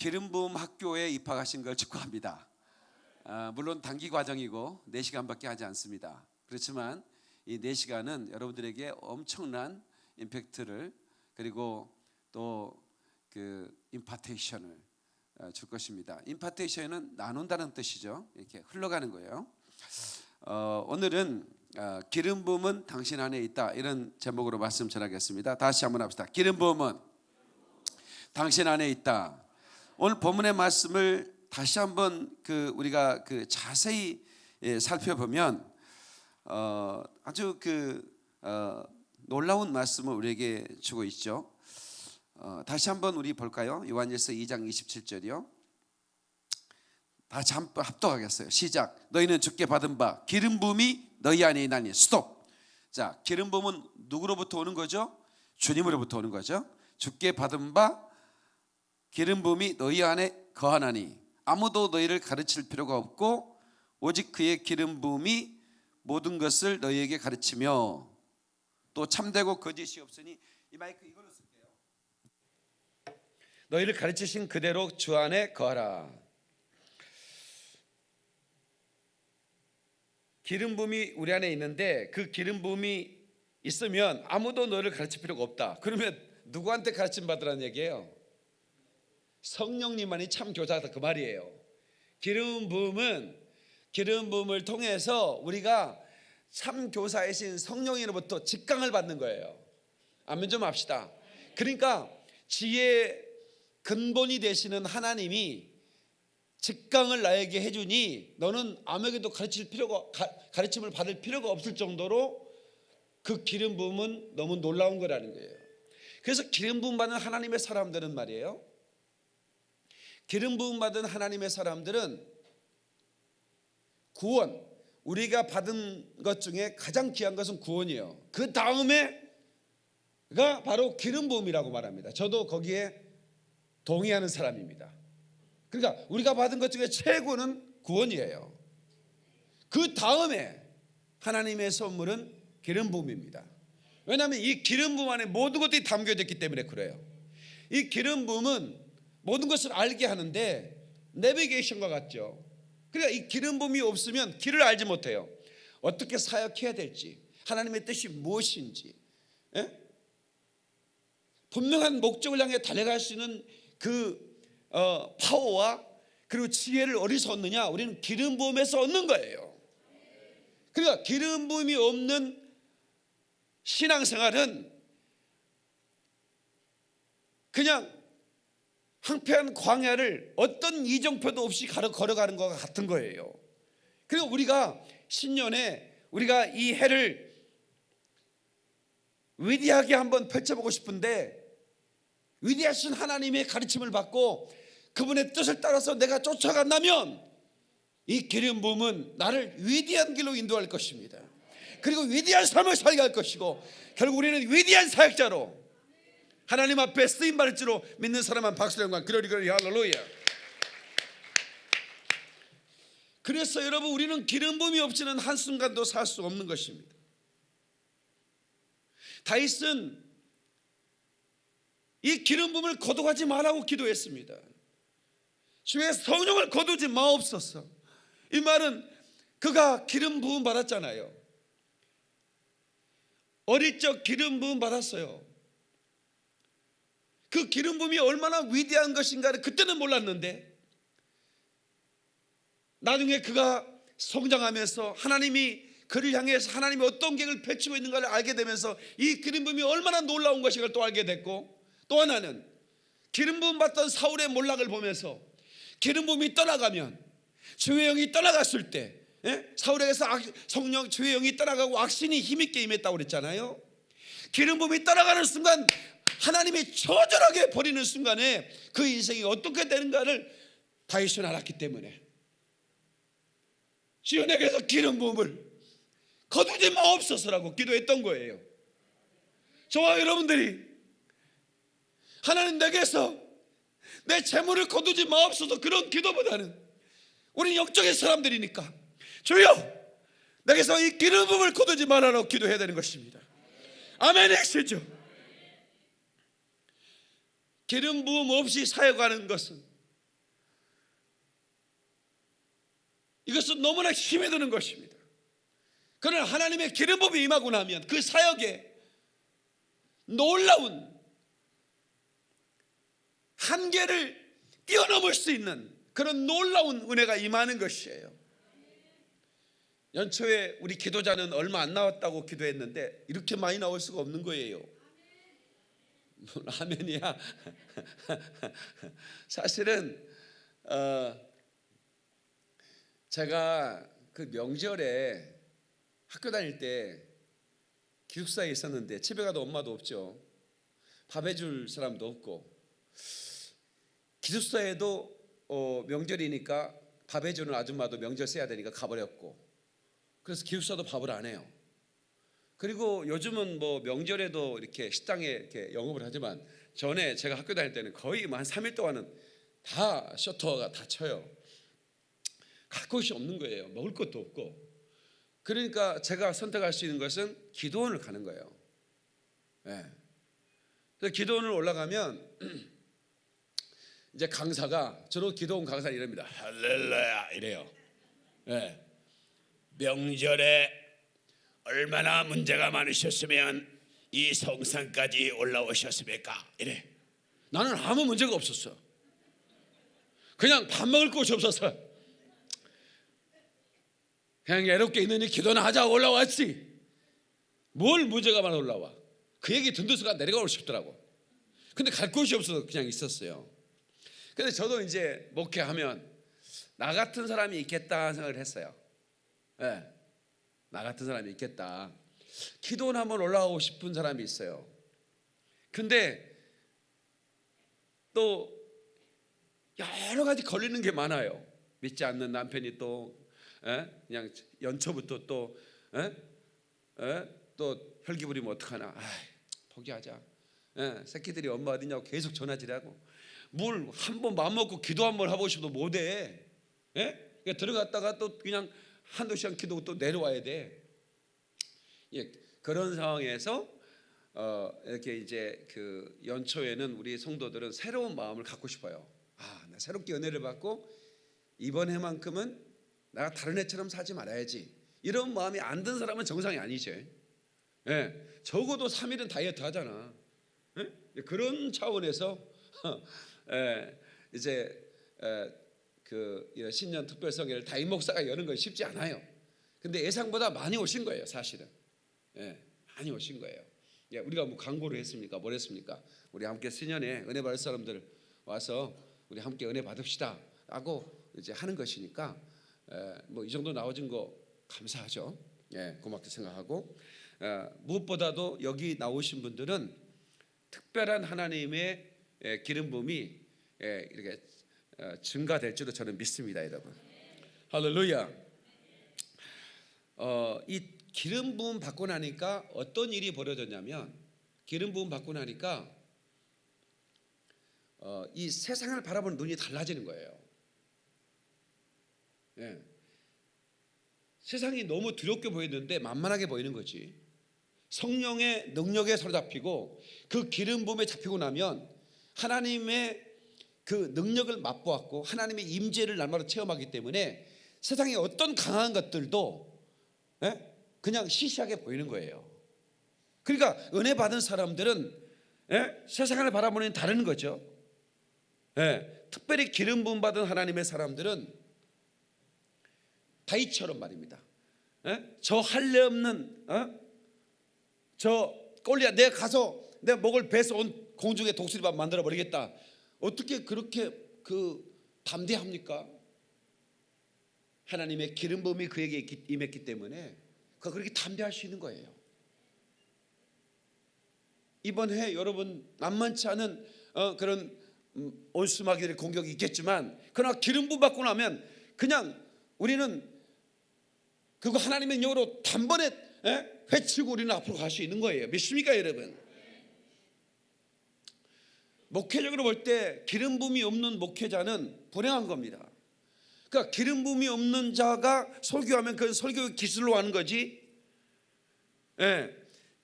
기름 부음 학교에 입학하신 걸 축하합니다. 아, 물론 단기 과정이고 4시간밖에 하지 않습니다. 그렇지만 이 4시간은 여러분들에게 엄청난 임팩트를 그리고 또 그 임파테이션을 어, 줄 것입니다. 임파테이션은 나눈다는 뜻이죠. 이렇게 흘러가는 거예요. 어, 오늘은 어, 기름 부음은 당신 안에 있다 이런 제목으로 말씀 전하겠습니다. 다시 한번 합시다. 기름 부음은 당신 안에 있다. 오늘 본문의 말씀을 다시 한번 그 우리가 그 자세히 예, 살펴보면 어, 아주 그 어, 놀라운 말씀을 우리에게 주고 있죠. 어, 다시 한번 우리 볼까요? 요한일서 2장 27절이요. 다 잠깐 합독하겠어요. 시작. 너희는 주께 받은 바 기름 부음이 너희 안에 있나니 스톱. 자, 기름 부음은 누구로부터 오는 거죠? 주님으로부터 오는 거죠. 주께 받은 바 기름 부음이 너희 안에 거하나니 아무도 너희를 가르칠 필요가 없고 오직 그의 기름 부음이 모든 것을 너희에게 가르치며 또 참되고 거짓이 없으니 이 마이크 이걸로 쓸게요. 너희를 가르치신 그대로 주 안에 거하라. 기름 부음이 우리 안에 있는데 그 기름 부음이 있으면 아무도 너를 가르칠 필요가 없다. 그러면 누구한테 가르침 받으라는 얘기예요? 성령님만이 참 교사다 그 말이에요. 기름 부음은 기름 부음을 통해서 우리가 참 교사이신 성령으로부터 직강을 받는 거예요. 아멘 좀 합시다. 그러니까 지혜 근본이 되시는 하나님이 직강을 나에게 해주니 너는 아무에게도 가르칠 필요가 가, 가르침을 받을 필요가 없을 정도로 그 기름 부음은 너무 놀라운 거라는 거예요. 그래서 기름 부음 받는 하나님의 사람들은 말이에요. 기름 부음 받은 하나님의 사람들은 구원 우리가 받은 것 중에 가장 귀한 것은 구원이에요. 그 다음에가 바로 기름 부음이라고 말합니다. 저도 거기에 동의하는 사람입니다. 그러니까 우리가 받은 것 중에 최고는 구원이에요. 그 다음에 하나님의 선물은 기름 부음입니다. 왜냐하면 이 기름 부음 안에 모든 것들이 담겨져 있기 때문에 그래요. 이 기름 부음은 모든 것을 알게 하는데 내비게이션과 같죠. 그러니까 이 기름 부음이 없으면 길을 알지 못해요. 어떻게 사역해야 될지, 하나님의 뜻이 무엇인지, 예? 분명한 목적을 향해 달려갈 수 있는 그 어, 파워와 그리고 지혜를 어디서 얻느냐? 우리는 기름 부음에서 얻는 거예요. 그러니까 기름 부음이 없는 신앙생활은 그냥 황폐한 광야를 어떤 이정표도 없이 걸어가는 것과 같은 거예요. 그리고 우리가 신년에 우리가 이 해를 위대하게 한번 펼쳐보고 싶은데 위대하신 하나님의 가르침을 받고 그분의 뜻을 따라서 내가 쫓아간다면 이 기름 부음은 나를 위대한 길로 인도할 것입니다. 그리고 위대한 삶을 살게 할 것이고 결국 우리는 위대한 사역자로 하나님 앞에 쓰임 받을 줄로 믿는 사람만 박수 영광 그러리 그러리 할렐루야. 그래서 여러분 우리는 기름 부음이 없이는 한순간도 살 수 없는 것입니다. 다윗은 이 기름 부음을 거두하지 말라고 기도했습니다. 주의 성령을 거두지 마옵소서. 이 말은 그가 기름 부음 받았잖아요. 어릴 적 기름 부음 받았어요. 그 기름 부음이 얼마나 위대한 것인가를 그때는 몰랐는데 나중에 그가 성장하면서 하나님이 그를 향해서 하나님이 어떤 계획을 펼치고 있는가를 알게 되면서 이 기름 부음이 얼마나 놀라운 것인가를 또 알게 됐고 또 하나는 기름 부음 받던 사울의 몰락을 보면서 기름 부음이 떠나가면 주의 영이 떠나갔을 때 예? 사울에게서 악, 성령 주의 영이 떠나가고 악신이 힘있게 임했다고 그랬잖아요 기름 부음이 떠나가는 순간 하나님이 처절하게 버리는 순간에 그 인생이 어떻게 되는가를 다윗은 알았기 때문에. 주연에게서 기름 부음을 거두지 마옵소서라고 기도했던 거예요. 저와 여러분들이 하나님 내게서 내 재물을 거두지 마옵소서 그런 기도보다는 우리 영적인 사람들이니까 주여 내게서 이 기름 부음을 거두지 말아라 기도해야 되는 것입니다. 아멘 하시죠 기름 부음 없이 사역하는 것은 이것은 너무나 힘이 드는 것입니다. 그러나 하나님의 기름 부음이 임하고 나면 그 사역에 놀라운 한계를 뛰어넘을 수 있는 그런 놀라운 은혜가 임하는 것이에요. 연초에 우리 기도자는 얼마 안 나왔다고 기도했는데 이렇게 많이 나올 수가 없는 거예요. 라면이야. 사실은 어, 제가 그 명절에 학교 다닐 때 기숙사에 있었는데 집에 가도 엄마도 없죠. 밥 해줄 사람도 없고 기숙사에도 어, 명절이니까 밥 해주는 아줌마도 명절 써야 되니까 가버렸고 그래서 기숙사도 밥을 안 해요. 그리고 요즘은 뭐 명절에도 이렇게 식당에 이렇게 영업을 하지만 전에 제가 학교 다닐 때는 거의 뭐 한 3일 동안은 다 셔터가 닫혀요. 갈 곳이 없는 거예요. 먹을 것도 없고. 그러니까 제가 선택할 수 있는 것은 기도원을 가는 거예요. 예. 그래서 기도원을 올라가면 이제 강사가 주로 기도원 강사 이럽니다. 할렐루야 이래요. 예. 명절에 얼마나 문제가 많으셨으면 이 성산까지 올라오셨습니까? 이래. 나는 아무 문제가 없었어. 그냥 밥 먹을 곳이 없어서 그냥 애롭게 있느니 기도나 하자 올라왔지. 뭘 문제가 많아 올라와? 그 얘기 듣는 순간 내려가고 싶더라고. 근데 갈 곳이 없어서 그냥 있었어요. 근데 저도 이제 목회하면 나 같은 사람이 있겠다 생각을 했어요. 예. 나 같은 사람이 있겠다. 기도원 한번 올라가고 싶은 사람이 있어요. 근데 또 여러 가지 걸리는 게 많아요. 믿지 않는 남편이 또 예? 그냥 연초부터 또 예? 예? 또 혈기 부리면 어떡하나. 아이, 포기하자. 예? 새끼들이 엄마 어디냐고 계속 전화질하고 뭘한번 마음 먹고 기도 한 번 하고 싶어도 못해. 예? 그러니까 들어갔다가 또 그냥 한두 시간 기도고 또 내려와야 돼. 예, 그런 상황에서 어, 이렇게 이제 그 연초에는 우리 성도들은 새로운 마음을 갖고 싶어요. 아, 나 새롭게 은혜를 받고 이번 해만큼은 내가 다른 해처럼 살지 말아야지. 이런 마음이 안 든 사람은 정상이 아니죠. 예, 적어도 3일은 다이어트 하잖아. 예? 그런 차원에서 예, 이제 예, 그 이런 신년 특별 성회를 다임 목사가 여는 건 쉽지 않아요. 근데 예상보다 많이 오신 거예요, 사실은. 예, 많이 오신 거예요. 예, 우리가 뭐 광고를 했습니까? 뭘 했습니까? 우리 함께 신년에 은혜 받을 사람들 와서 우리 함께 은혜 받읍시다. 라고 이제 하는 것이니까 뭐이 정도 나와준 거 감사하죠. 예, 고맙게 생각하고 어, 무엇보다도 여기 나오신 분들은 특별한 하나님의 예, 기름 부음이 예, 이렇게 어, 증가될 줄로 저는 믿습니다, 여러분. 할렐루야. 어, 이 기름 부음 받고 나니까 어떤 일이 벌어졌냐면 기름 부음 받고 나니까 어, 이 세상을 바라보는 눈이 달라지는 거예요. 예. 세상이 너무 두렵게 보이는데 만만하게 보이는 거지. 성령의 능력에 사로잡히고 그 기름 부음에 잡히고 나면 하나님의 그 능력을 맛보았고 하나님의 임재를 날마다 체험하기 때문에 세상의 어떤 강한 것들도 예? 그냥 시시하게 보이는 거예요. 그러니까 은혜 받은 사람들은 예? 세상을 바라보는 다른 거죠. 예? 특별히 기름 부음 받은 하나님의 사람들은 다이처럼 말입니다. 예? 저 할례 없는 어? 저 꼴리야 내가 가서 내 목을 베서 온 공중의 독수리밥 만들어 버리겠다. 어떻게 그렇게 그 담대합니까? 하나님의 기름 부음이 그에게 임했기 때문에 그가 그렇게 담대할 수 있는 거예요. 이번 해 여러분 만만치 않은 어, 그런 음, 온수마귀들의 공격이 있겠지만 그러나 기름 부음 받고 나면 그냥 우리는 그거 하나님의 영으로 단번에 에? 회치고 우리는 앞으로 갈 수 있는 거예요. 믿습니까, 여러분? 목회적으로 볼 때 기름 부음이 없는 목회자는 불행한 겁니다. 그러니까 기름 부음이 없는 자가 설교하면 그건 설교의 기술로 하는 거지. 예,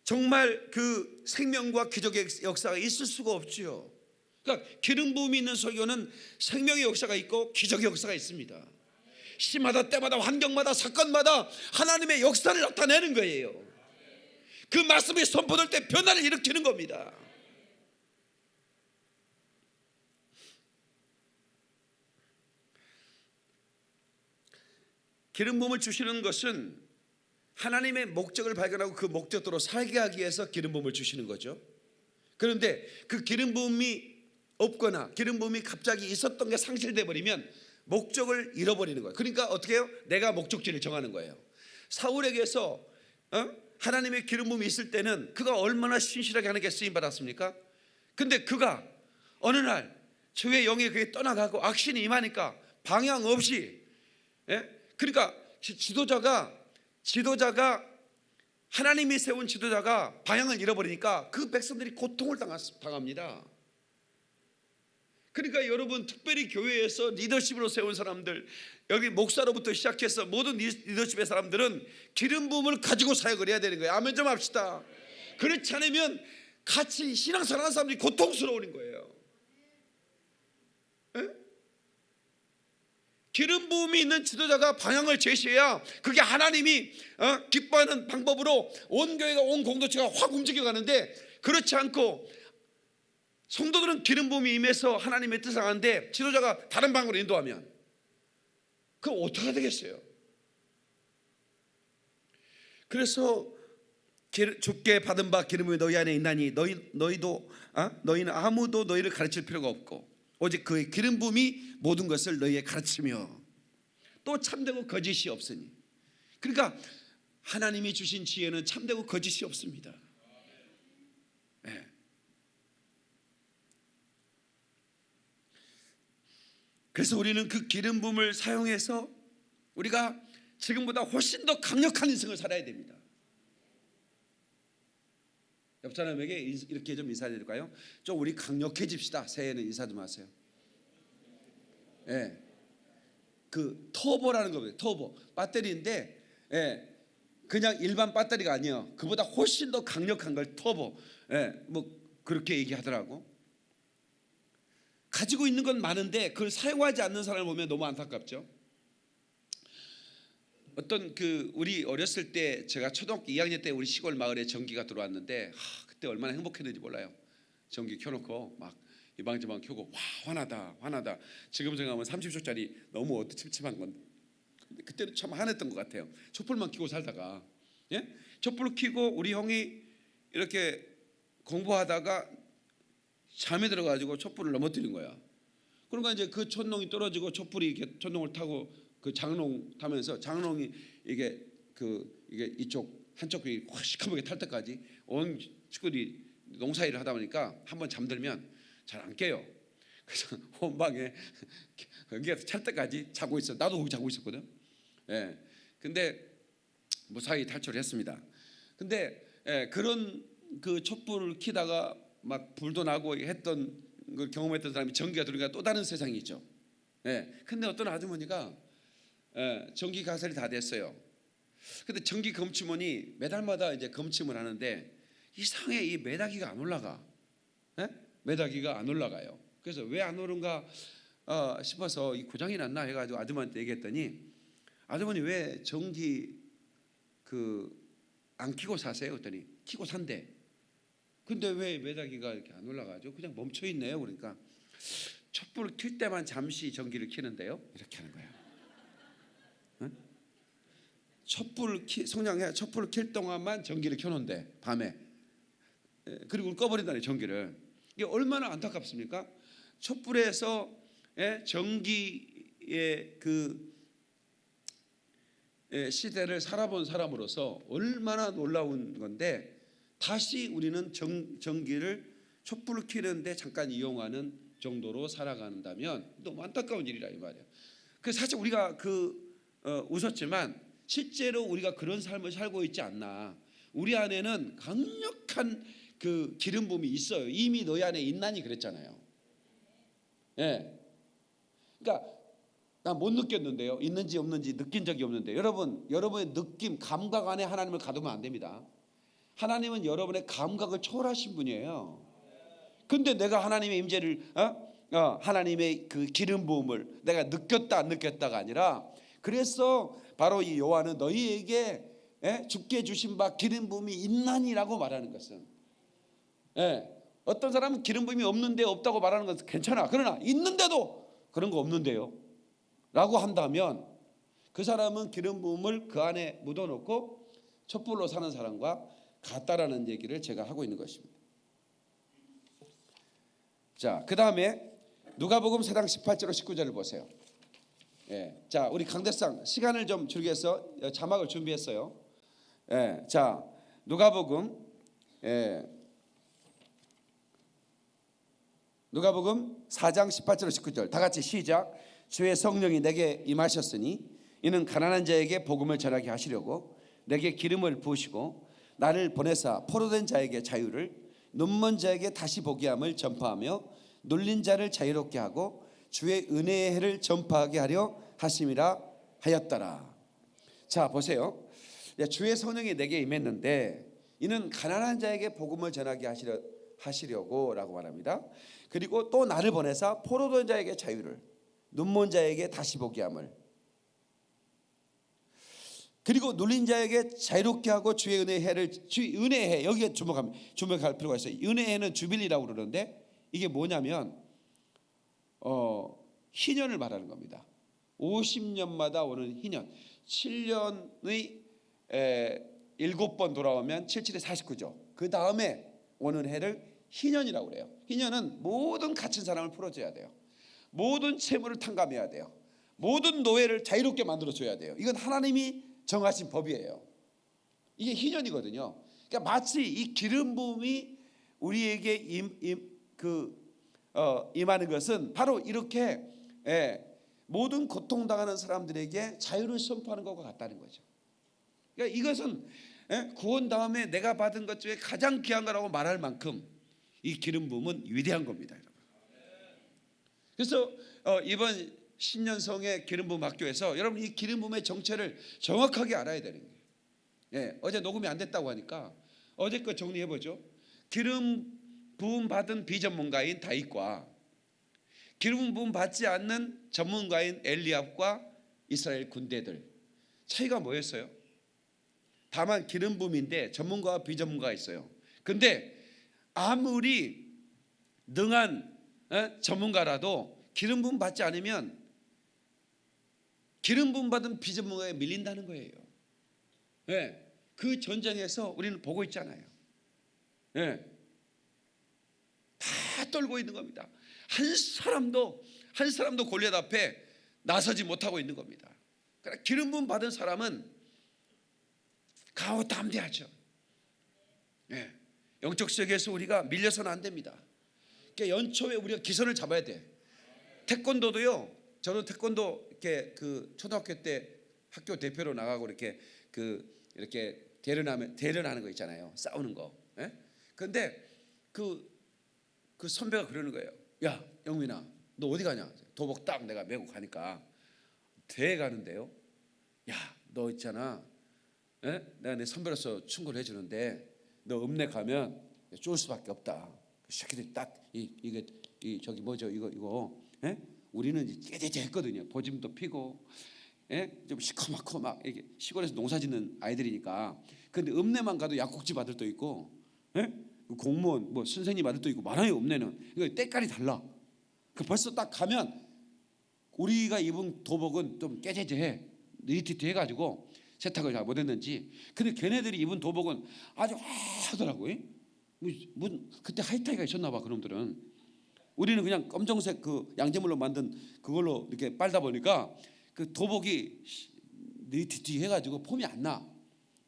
정말 그 생명과 기적의 역사가 있을 수가 없지요. 그러니까 기름 부음이 있는 설교는 생명의 역사가 있고 기적의 역사가 있습니다. 시마다 때마다 환경마다 사건마다 하나님의 역사를 나타내는 거예요. 그 말씀이 선포될 때 변화를 일으키는 겁니다. 기름 부음을 주시는 것은 하나님의 목적을 발견하고 그 목적대로 살게 하기 위해서 기름 부음을 주시는 거죠. 그런데 그 기름 부음이 없거나 기름 부음이 갑자기 있었던 게 상실돼 버리면 목적을 잃어버리는 거예요. 그러니까 어떻게 해요? 내가 목적지를 정하는 거예요. 사울에게서 어? 하나님의 기름 부음이 있을 때는 그가 얼마나 신실하게 하는 게 쓰임 받았습니까? 근데 그가 어느 날 주의 영이 그게 떠나가고 악신이 임하니까 방향 없이 예? 그러니까 지- 지도자가 지도자가 하나님이 세운 지도자가 방향을 잃어버리니까 그 백성들이 고통을 당합니다. 그러니까 여러분 특별히 교회에서 리더십으로 세운 사람들 여기 목사로부터 시작해서 모든 리- 리더십의 사람들은 기름 부음을 가지고 사역을 해야 되는 거예요. 아멘 좀 합시다. 그렇지 않으면 같이 신앙생활하는 사람들이 고통스러운 거예요. 예? 기름 부음이 있는 지도자가 방향을 제시해야 그게 하나님이 어, 기뻐하는 방법으로 온 교회가 온 공동체가 확 움직여 가는데 그렇지 않고 성도들은 기름 부음이 임해서 하나님의 뜻을 하는데 지도자가 다른 방으로 인도하면 그 어떻게 되겠어요? 그래서 기- 주께 받은 바 기름이 너희 안에 있나니 너희 너희도 아? 너희는 아무도 너희를 가르칠 필요가 없고 오직 그의 기름 부음이 모든 것을 너희에 가르치며 또 참되고 거짓이 없으니 그러니까 하나님이 주신 지혜는 참되고 거짓이 없습니다. 예. 그래서 우리는 그 기름 부음을 사용해서 우리가 지금보다 훨씬 더 강력한 인생을 살아야 됩니다. 옆 사람에게 인- 이렇게 좀 인사드릴까요? 좀 우리 강력해집시다. 새해에는 인사 좀 하세요. 예. 그 터보라는 거예요. 터보. 배터리인데 예. 그냥 일반 배터리가 아니에요. 그보다 훨씬 더 강력한 걸 터보. 예. 뭐 그렇게 얘기하더라고. 가지고 있는 건 많은데 그걸 사용하지 않는 사람을 보면 너무 안타깝죠. 어떤 그 우리 어렸을 때 제가 초등학교 2학년 때 우리 시골 마을에 전기가 들어왔는데 하, 그때 얼마나 행복했는지 몰라요. 전기 켜놓고 막 이방저방 켜고 와 화나다 화나다. 지금 생각하면 30초짜리 너무 어두침침한 근데 그때는 참 화냈던 것 같아요. 촛불만 켜고 살다가 예? 촛불 켜고 우리 형이 이렇게 공부하다가 잠에 들어가지고 촛불을 넘어뜨린 거야. 그러니까 이제 그 촛농이 떨어지고 촛불이 이렇게 촛농을 타고 그 장롱 타면서 장롱이 이게 그 이게 이쪽 한쪽 귀 확 시커멓게 탈 때까지 온 식구들이 농사일을 하다 보니까 한번 잠들면 잘 안 깨요. 그래서 온 방에 거기에서 찰 때까지 자고 있어. 나도 거기 자고 있었거든. 예. 근데 무사히 탈출을 했습니다. 근데 예, 그런 그 촛불을 키다가 막 불도 나고 했던 걸 경험했던 사람이 전기가 들어오니까 또 다른 세상이죠. 예. 근데 어떤 아주머니가 예, 전기 가설이 다 됐어요. 근데 전기 검침원이 매달마다 이제 검침을 하는데 이상해 이 매다기가 안 올라가. 예? 매다기가 안 올라가요. 그래서 왜 안 오른가 어, 싶어서 이 고장이 났나 해가지고 아주머니한테 얘기했더니 아주머니 왜 전기 그 안 키고 사세요? 그랬더니 키고 산대. 근데 왜 매다기가 이렇게 안 올라가죠? 그냥 멈춰 있네요. 그러니까 촛불을 킬 때만 잠시 전기를 켜는데요. 이렇게 하는 거예요. 키, 성냥에 촛불을 킬 동안만 전기를 켜놓는데 밤에 예, 그리고 꺼버린다는 전기를 이게 얼마나 안타깝습니까? 촛불에서 예, 전기의 그 예, 시대를 살아본 사람으로서 얼마나 놀라운 건데 다시 우리는 전, 전기를 촛불을 켜는데 잠깐 이용하는 정도로 살아간다면 너무 안타까운 일이라 이 말이에요. 그 사실 우리가 그 어, 웃었지만 실제로 우리가 그런 삶을 살고 있지 않나. 우리 안에는 강력한 그 기름 부음이 있어요. 이미 너희 안에 있나니 그랬잖아요. 예. 그러니까 나 못 느꼈는데요. 있는지 없는지 느낀 적이 없는데 여러분 여러분의 느낌 감각 안에 하나님을 가두면 안 됩니다. 하나님은 여러분의 감각을 초월하신 분이에요. 근데 내가 하나님의 임재를 어? 어, 하나님의 그 기름 부음을 내가 느꼈다 안 느꼈다가 아니라 그래서 바로 이 요한은 너희에게 예? 죽게 주신 바 기름 부음이 있나니라고 말하는 것은 예. 어떤 사람은 기름 부음이 없는데 없다고 말하는 것은 괜찮아. 그러나 있는데도 그런 거 없는데요. 라고 한다면 그 사람은 기름 부음을 그 안에 묻어 놓고 촛불로 사는 사람과 같다라는 얘기를 제가 하고 있는 것입니다. 자, 그다음에 누가복음 4장 18절로 19절을 보세요. 예. 자, 우리 강대상 시간을 좀 줄기 위해서 자막을 준비했어요. 예. 자, 누가복음 예. 누가복음 4장 18절 19절 다 같이 시작. 주의 성령이 내게 임하셨으니 이는 가난한 자에게 복음을 전하게 하시려고 내게 기름을 부으시고 나를 보내사 포로된 자에게 자유를 눈먼 자에게 다시 보게 함을 전파하며 눌린 자를 자유롭게 하고 주의 은혜의 해를 전파하게 하려 하심이라 하였더라. 자 보세요. 야, 주의 성령이 내게 임했는데 이는 가난한 자에게 복음을 전하게 하시려 하시려고 라고 말합니다. 그리고 또 나를 보내사 포로된 자에게 자유를 눈먼 자에게 다시 보게 함을 그리고 눌린 자에게 자유롭게 하고 주의 은혜의 해를 주 은혜의 해 여기에 주목하면 주목할 필요가 있어요. 은혜의 해는 주빌리라고 그러는데 이게 뭐냐면 어 희년을 말하는 겁니다. 50년마다 오는 희년. 7년의 에, 7번 돌아오면 77에 49죠. 그 다음에 오는 해를 희년이라고 그래요. 희년은 모든 갇힌 사람을 풀어줘야 돼요. 모든 채무를 탕감해야 돼요. 모든 노예를 자유롭게 만들어줘야 돼요. 이건 하나님이 정하신 법이에요. 이게 희년이거든요. 그러니까 마치 이 기름 부음이 우리에게 임, 임, 그, 어, 임하는 것은 바로 이렇게 예, 모든 고통당하는 사람들에게 자유를 선포하는 것과 같다는 거죠. 그러니까 이것은 예, 구원 다음에 내가 받은 것 중에 가장 귀한 거라고 말할 만큼 이 기름 부음은 위대한 겁니다, 여러분. 그래서 어, 이번 신년성의 기름 부음 학교에서 여러분 이 기름 부음의 정체를 정확하게 알아야 되는 거예요. 예, 어제 녹음이 안 됐다고 하니까 어제 거 정리해 보죠. 기름 부음 받은 비전문가인 다윗과 기름 부음 받지 않는 전문가인 엘리압과 이스라엘 군대들 차이가 뭐였어요? 다만 기름 부음인데 전문가와 비전문가가 있어요. 근데 아무리 능한 어? 전문가라도 기름 부음 받지 않으면 기름 부음 받은 비전문가에 밀린다는 거예요. 예. 그 전쟁에서 우리는 보고 있잖아요. 예. 다 떨고 있는 겁니다. 한 사람도 한 사람도 골리앗 앞에 나서지 못하고 있는 겁니다. 그러나 기름 부음 받은 사람은 가오담대하죠. 예. 영적 세계에서 우리가 밀려서는 안 됩니다. 그러니까 연초에 우리가 기선을 잡아야 돼. 태권도도요. 저는 태권도 이렇게 그 초등학교 때 학교 대표로 나가고 이렇게 그 이렇게 대련하면 대련하는 거 있잖아요. 싸우는 거. 예? 근데 그, 그 선배가 그러는 거예요. 야, 영민아, 너 어디 가냐? 도복 딱 내가 메고 가니까 대회 가는데요. 야, 너 있잖아. 예? 내가 내 선배로서 충고를 해주는데 너 읍내 가면 쫄 수밖에 없다. 그 새끼들이 딱이 이게 이 저기 뭐죠 이거 이거 예? 우리는 깨재재 했거든요. 보짐도 피고 예? 좀 시커멓고 막 이게 시골에서 농사 짓는 아이들이니까. 근데 읍내만 가도 약국집 아들도 있고 예? 공무원 뭐 선생님 아들도 있고 많아요 읍내는. 이거 때깔이 달라. 그 벌써 딱 가면 우리가 입은 도복은 좀 깨재재해 니티티 해가지고 세탁을 잘 못했는지. 근데 걔네들이 입은 도복은 아주 하더라고요. 뭐, 뭐 그때 하이타이가 있었나 봐 그놈들은. 우리는 그냥 검정색 그 양재물로 만든 그걸로 이렇게 빨다 보니까 그 도복이 니티티 해가지고 폼이 안 나.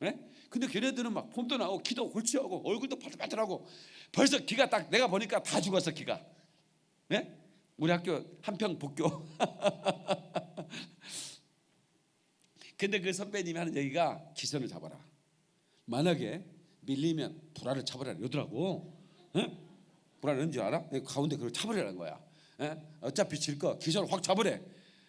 네? 근데 걔네들은 막 폼도 나고 키도 골치하고 얼굴도 바들바들하고 벌써 기가 딱 내가 보니까 다 죽었어 기가. 네? 우리 학교 한평 복교. 근데 그 선배님이 하는 얘기가 기선을 잡아라. 만약에 밀리면 불화를 차버려라 이러더라고. 예? 불화는 뭔지 알아? 가운데 그걸 차버리라는 거야. 예? 어차피 질 거 기선을 확 차버려.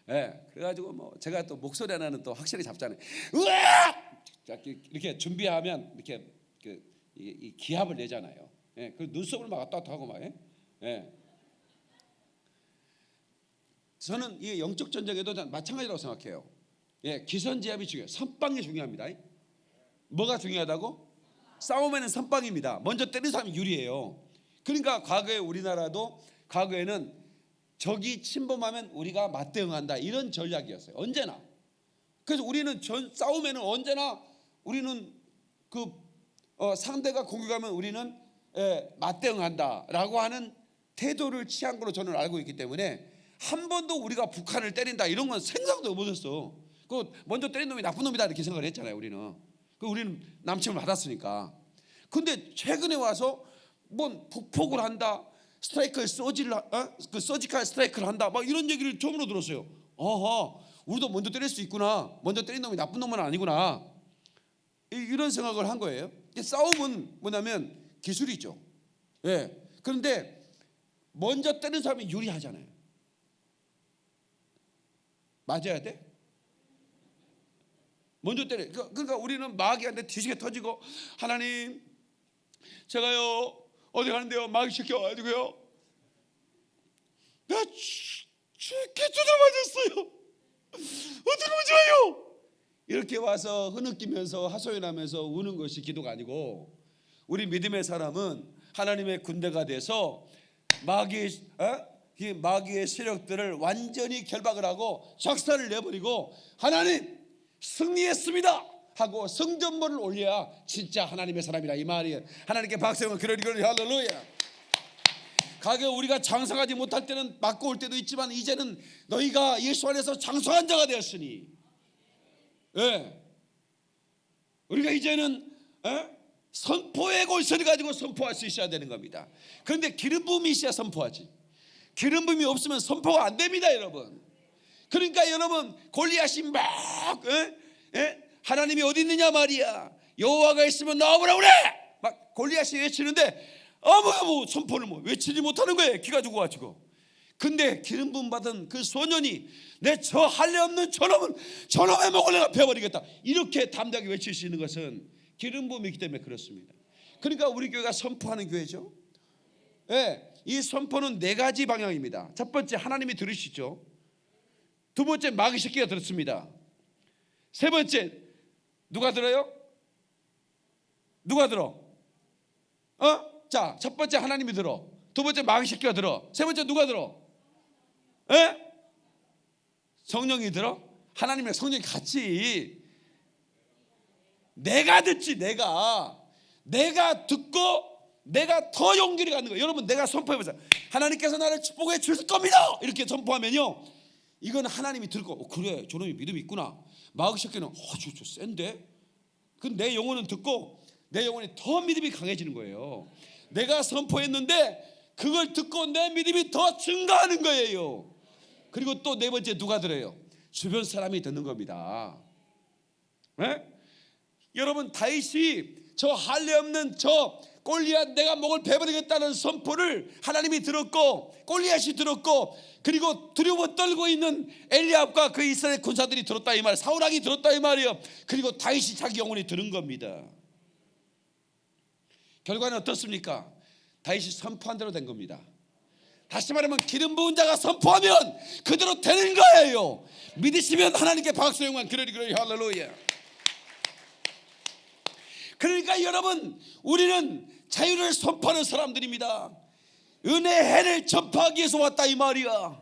예? 그래가지고 뭐 제가 또 목소리 하나는 또 확실히 잡잖아요. 으악! 자, 이렇게 준비하면 이렇게 그, 이, 이 기합을 내잖아요. 예? 그 눈썹을 막 하고 막. 예? 예. 저는 이 영적 전쟁에도 마찬가지라고 생각해요. 예, 기선제압이 중요해요. 선빵이 중요합니다. 뭐가 중요하다고? 싸움에는 선빵입니다. 먼저 때리는 사람이 유리해요. 그러니까 과거에 우리나라도 과거에는 적이 침범하면 우리가 맞대응한다 이런 전략이었어요. 언제나. 그래서 우리는 전 싸움에는 언제나 우리는 그 어, 상대가 공격하면 우리는 예, 맞대응한다라고 하는 태도를 취한 걸로 저는 알고 있기 때문에 한 번도 우리가 북한을 때린다 이런 건 생각도 못했어. 그 먼저 때린 놈이 나쁜 놈이다 이렇게 생각을 했잖아요. 우리는. 그 우리는 남침을 받았으니까. 근데 최근에 와서 뭔 북폭을 한다, 스트라이크 서지를 하- 어? 그 서지컬 스트라이크를 한다, 막 이런 얘기를 처음으로 들었어요. 어허, 우리도 먼저 때릴 수 있구나. 먼저 때린 놈이 나쁜 놈은 아니구나. 이- 이런 생각을 한 거예요. 싸움은 뭐냐면 기술이죠. 예. 그런데 먼저 때리는 사람이 유리하잖아요. 맞아야 돼? 먼저 때려. 그러니까- 그러니까 우리는 마귀한테 뒤지게 터지고 하나님 제가요 어디 가는데요 마귀 시켜가지고요 나 죽- 죽게 뜯어맞았어요. 어떻게 하면 좋아요? 이렇게 와서 흐느끼면서 하소연하면서 우는 것이 기도가 아니고 우리 믿음의 사람은 하나님의 군대가 돼서 마귀 어? 이 마귀의 세력들을 완전히 결박을 하고 작사를 내버리고 하나님 승리했습니다 하고 성전문을 올려야 진짜 하나님의 사람이라 이 말이에요. 하나님께 박수하면 그러리 그러리 할렐루야. 가게 우리가 장성하지 못할 때는 맞고 올 때도 있지만 이제는 너희가 예수 안에서 장성한 자가 되었으니 예. 우리가 이제는 예? 선포의 골선을 가지고 선포할 수 있어야 되는 겁니다. 그런데 기름 부음이 있어야 선포하지. 기름 부음이 없으면 선포가 안 됩니다, 여러분. 그러니까 여러분 골리앗이 막 예? 예? 하나님이 어디 있느냐 말이야. 여호와가 있으면 나와보라 그래. 막 골리앗이 외치는데 아무도 뭐 선포를 뭐 외치지 못하는 거예요. 기가 죽어가지고. 근데 기름 부음 받은 그 소년이 내 저 할례 없는 저놈은 저놈의 목을 내가 베어버리겠다. 이렇게 담대하게 외칠 수 있는 것은 기름 부음이기 때문에 그렇습니다. 그러니까 우리 교회가 선포하는 교회죠. 예, 이 선포는 네 가지 방향입니다. 첫 번째 하나님이 들으시죠. 두 번째 마귀 새끼가 들었습니다. 세 번째 누가 들어요? 누가 들어? 어? 자, 첫 번째 하나님이 들어. 두 번째 마귀 새끼가 들어. 세 번째 누가 들어? 에? 성령이 들어? 하나님의 성령이 같이 내가 듣지 내가 내가 듣고 내가 더 용기를 갖는 거예요. 여러분 내가 선포해 보세요. 하나님께서 나를 축복해 주실 겁니다. 이렇게 선포하면요. 이건 하나님이 들고 어, 그래 저놈이 믿음이 있구나. 마귀 새끼는 어 저 저 센데. 그내 영혼은 듣고 내 영혼이 더 믿음이 강해지는 거예요. 내가 선포했는데 그걸 듣고 내 믿음이 더 증가하는 거예요. 그리고 또 네 번째 누가 들어요? 주변 사람이 듣는 겁니다. 예? 여러분 다윗이 저 할례 없는 저 골리앗 내가 목을 베버리겠다는 선포를 하나님이 들었고 골리앗이 들었고 그리고 두려워 떨고 있는 엘리압과 그 이스라엘 군사들이 들었다 이 말, 사울 왕이 들었다 이 말이요. 그리고 다윗이 자기 영혼이 들은 겁니다. 결과는 어떻습니까? 다윗이 선포한 대로 된 겁니다. 다시 말하면 기름 부은 자가 선포하면 그대로 되는 거예요. 믿으시면 하나님께 박수 영광 그러리 그러리 할렐루야. 그러니까 여러분 우리는 자유를 선포하는 사람들입니다. 은혜 해를 전파하기 위해서 왔다 이 말이야.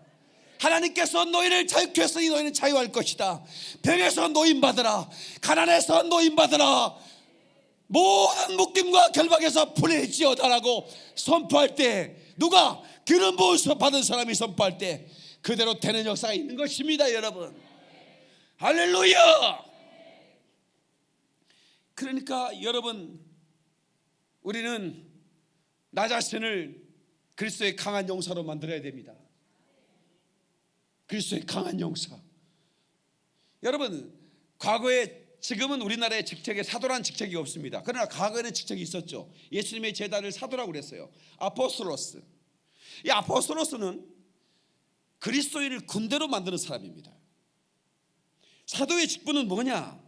하나님께서 너희를 자유케 했으니 너희는 자유할 것이다. 병에서 노임 받으라. 가난에서 노임 받으라. 모든 묶임과 결박에서 풀리지어다라고 선포할 때 누가 기름 부음 받은 사람이 선포할 때 그대로 되는 역사가 있는 것입니다, 여러분. 할렐루야. 그러니까 여러분 우리는 나 자신을 그리스도의 강한 용사로 만들어야 됩니다. 그리스도의 강한 용사. 여러분 과거에 지금은 우리나라에 직책에 사도란 직책이 없습니다. 그러나 과거에는 직책이 있었죠. 예수님의 제자를 사도라고 그랬어요. 아포스토로스. 이 아포스토로스는 그리스도인을 군대로 만드는 사람입니다. 사도의 직분은 뭐냐?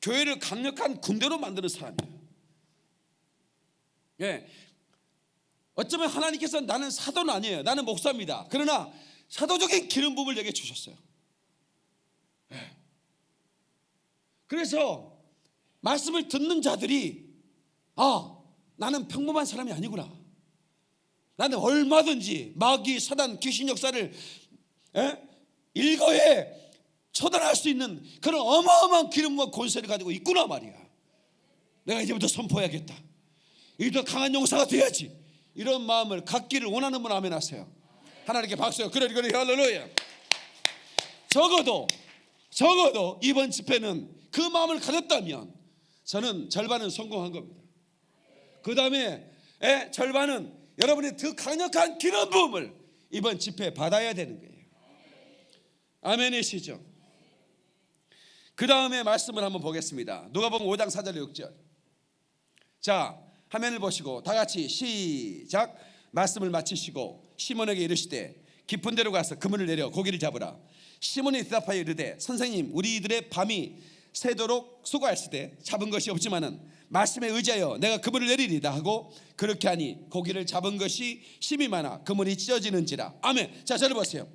교회를 강력한 군대로 만드는 사람이에요. 예. 어쩌면 하나님께서 나는 사도는 아니에요. 나는 목사입니다. 그러나 사도적인 기름 부음을 내게 주셨어요. 예. 그래서 말씀을 듣는 자들이 아 나는 평범한 사람이 아니구나. 나는 얼마든지 마귀 사단 귀신 역사를 에? 일거에 처단할 수 있는 그런 어마어마한 기름과 권세를 가지고 있구나 말이야. 내가 이제부터 선포해야겠다. 이더 강한 용사가 돼야지. 이런 마음을 갖기를 원하는 분 아멘 하세요. 하나님께 박수요. 그래 그래 할렐루야. 적어도 적어도 이번 집회는 그 마음을 가졌다면 저는 절반은 성공한 겁니다. 그 다음에 절반은 여러분이 더 강력한 기름 부음을 이번 집회에 받아야 되는 거예요. 아멘이시죠? 그 다음에 말씀을 한번 보겠습니다. 누가복음 5장 4절 6절. 자 화면을 보시고 다 같이 시작 말씀을 마치시고 시몬에게 이르시되 깊은 데로 가서 그물을 내려 고기를 잡으라. 시몬이 대답하여 이르되 선생님 우리들의 밤이 새도록 수고하시되 잡은 것이 없지만은 말씀에 의지하여 내가 그물을 내리리다 하고 그렇게 하니 고기를 잡은 것이 심이 많아 그물이 찢어지는지라. 아멘. 자 저를 보세요.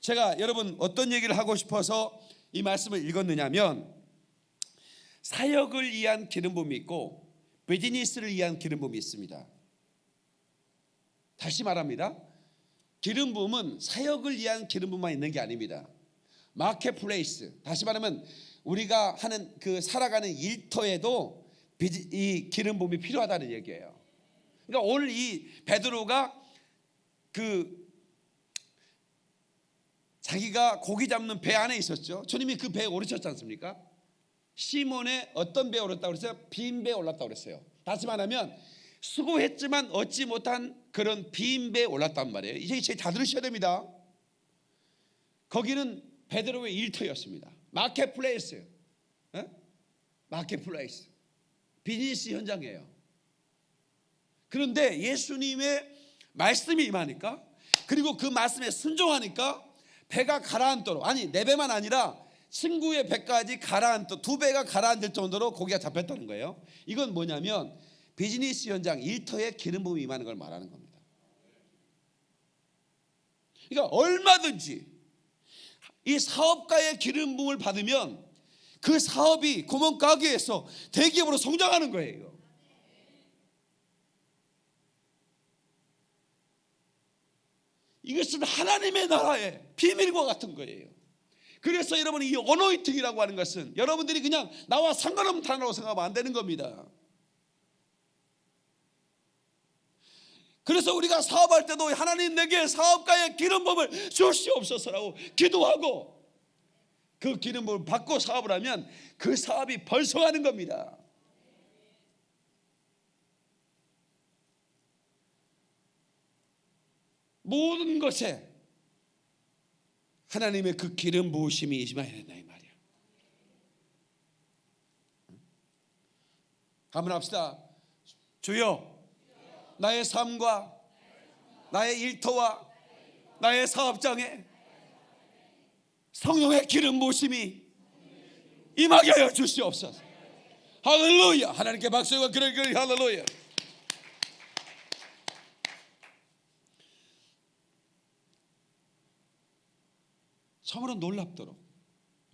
제가 여러분 어떤 얘기를 하고 싶어서 이 말씀을 읽었느냐면 사역을 위한 기름 부음이 있고 비즈니스를 위한 기름 부음이 있습니다. 다시 말합니다. 기름 부음은 사역을 위한 기름 부음만 있는 게 아닙니다. 마켓플레이스 다시 말하면 우리가 하는 그 살아가는 일터에도 이 기름 부음이 필요하다는 얘기예요. 그러니까 오늘 이 베드로가 그 자기가 고기 잡는 배 안에 있었죠. 주님이 그 배에 오르셨지 않습니까? 시몬의 어떤 배에 올랐다고 그랬어요? 빈 배에 올랐다고 그랬어요. 다시 말하면 수고했지만 얻지 못한 그런 빈 배에 올랐단 말이에요. 이제 제 다 들으셔야 됩니다. 거기는 베드로의 일터였습니다. Marketplace. 예? Marketplace. 비즈니스 현장이에요. 그런데 예수님의 말씀이 임하니까 그리고 그 말씀에 순종하니까 배가 가라앉도록 아니 네 배만 아니라 친구의 배까지 가라앉도 두 배가 가라앉을 정도로 고기가 잡혔다는 거예요. 이건 뭐냐면 비즈니스 현장 일터에 기름 부음이 임하는 걸 말하는 겁니다. 그러니까 얼마든지 이 사업가의 기름 부음을 받으면 그 사업이 구멍가게에서 대기업으로 성장하는 거예요. 이것은 하나님의 나라의 비밀과 같은 거예요. 그래서 여러분 이 어노이팅이라고 하는 것은 여러분들이 그냥 나와 상관없는 단어로 생각하면 안 되는 겁니다. 그래서 우리가 사업할 때도 하나님 내게 사업가의 기름 부음을 주시옵소서라고 기도하고 그 기름 부음을 받고 사업을 하면 그 사업이 벌성하는 겁니다. 모든 것에 하나님의 그 기름 부으심이 임해야 된다 이 말이야. 한번 합시다. 주여, 나의 삶과 나의 일터와 나의 사업장에 성령의 기름 부으심이 임하게 하여 주시옵소서. 할렐루야. 하나님께 박수가 그래 그래 할렐루야. 참으로 놀랍도록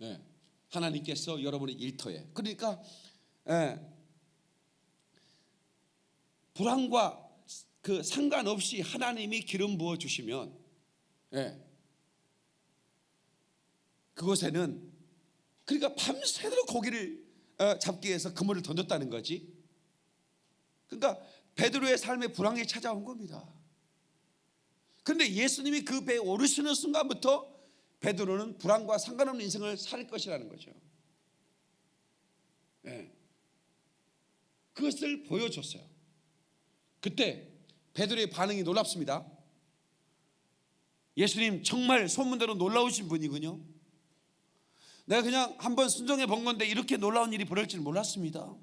예, 하나님께서 여러분의 일터에 그러니까 예, 불안과 그 상관없이 하나님이 기름 부어 주시면 예, 그곳에는 그러니까 밤새도록 고기를 어, 잡기 위해서 그물을 던졌다는 거지. 그러니까 베드로의 삶에 불황이 찾아온 겁니다. 그런데 예수님이 그 배에 오르시는 순간부터 베드로는 불황과 상관없는 인생을 살 것이라는 거죠. 예. 그것을 보여줬어요. 그때 베드로의 반응이 놀랍습니다. 예수님 정말 소문대로 놀라우신 분이군요. 내가 그냥 한번 순종해 본 건데 이렇게 놀라운 일이 벌어질 줄 몰랐습니다.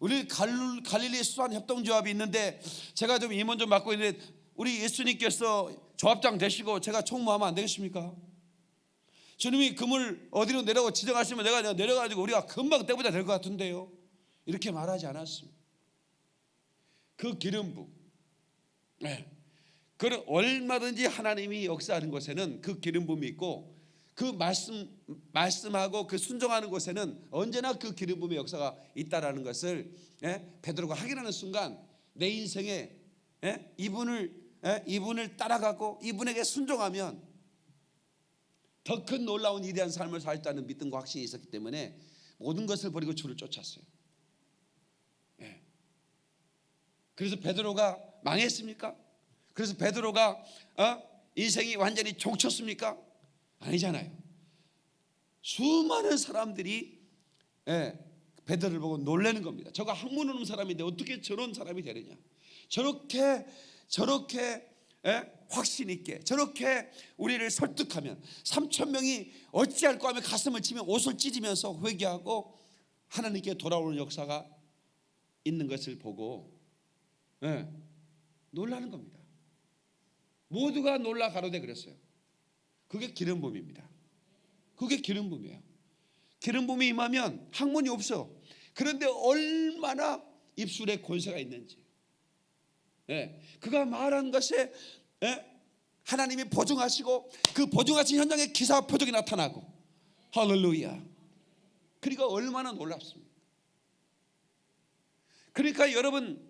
우리 갈- 갈릴리 수산 협동조합이 있는데 제가 좀 임원 좀 맡고 있는데 우리 예수님께서 조합장 되시고 제가 총무하면 안 되겠습니까? 주님이 그물 어디로 내려고 지정하시면 내가 내려가지고 우리가 금방 때보다 될 것 같은데요. 이렇게 말하지 않았습니다. 그 기름 부. 네. 그런 얼마든지 하나님이 역사하는 곳에는 그 기름 부음이 있고 그 말씀 말씀하고 그 순종하는 곳에는 언제나 그 기름 부음의 역사가 있다라는 것을 예? 베드로가 확인하는 순간 내 인생에 예? 이분을 예? 이분을 따라가고 이분에게 순종하면 더 큰 놀라운 위대한 삶을 살다는 믿음과 확신이 있었기 때문에 모든 것을 버리고 주를 쫓았어요. 예. 그래서 베드로가 망했습니까? 그래서 베드로가 어? 인생이 완전히 종쳤습니까? 아니잖아요. 수많은 사람들이 예, 베드로를 보고 놀라는 겁니다. 저가 학문 없는 사람인데 어떻게 저런 사람이 되느냐? 저렇게 저렇게 예? 확신 있게 저렇게 우리를 설득하면 3천 명이 어찌할까 하며 가슴을 치며 옷을 찢으면서 회개하고 하나님께 돌아오는 역사가 있는 것을 보고 예, 놀라는 겁니다. 모두가 놀라 가로되 그랬어요. 그게 기름 부음입니다. 그게 기름 부음이에요. 기름 부음이 임하면 학문이 없어. 그런데 얼마나 입술에 권세가 있는지. 예, 그가 말한 것에 예, 하나님이 보증하시고 그 보증하신 현장에 기사 표적이 나타나고 할렐루야. 그러니까 얼마나 놀랍습니까? 그러니까 여러분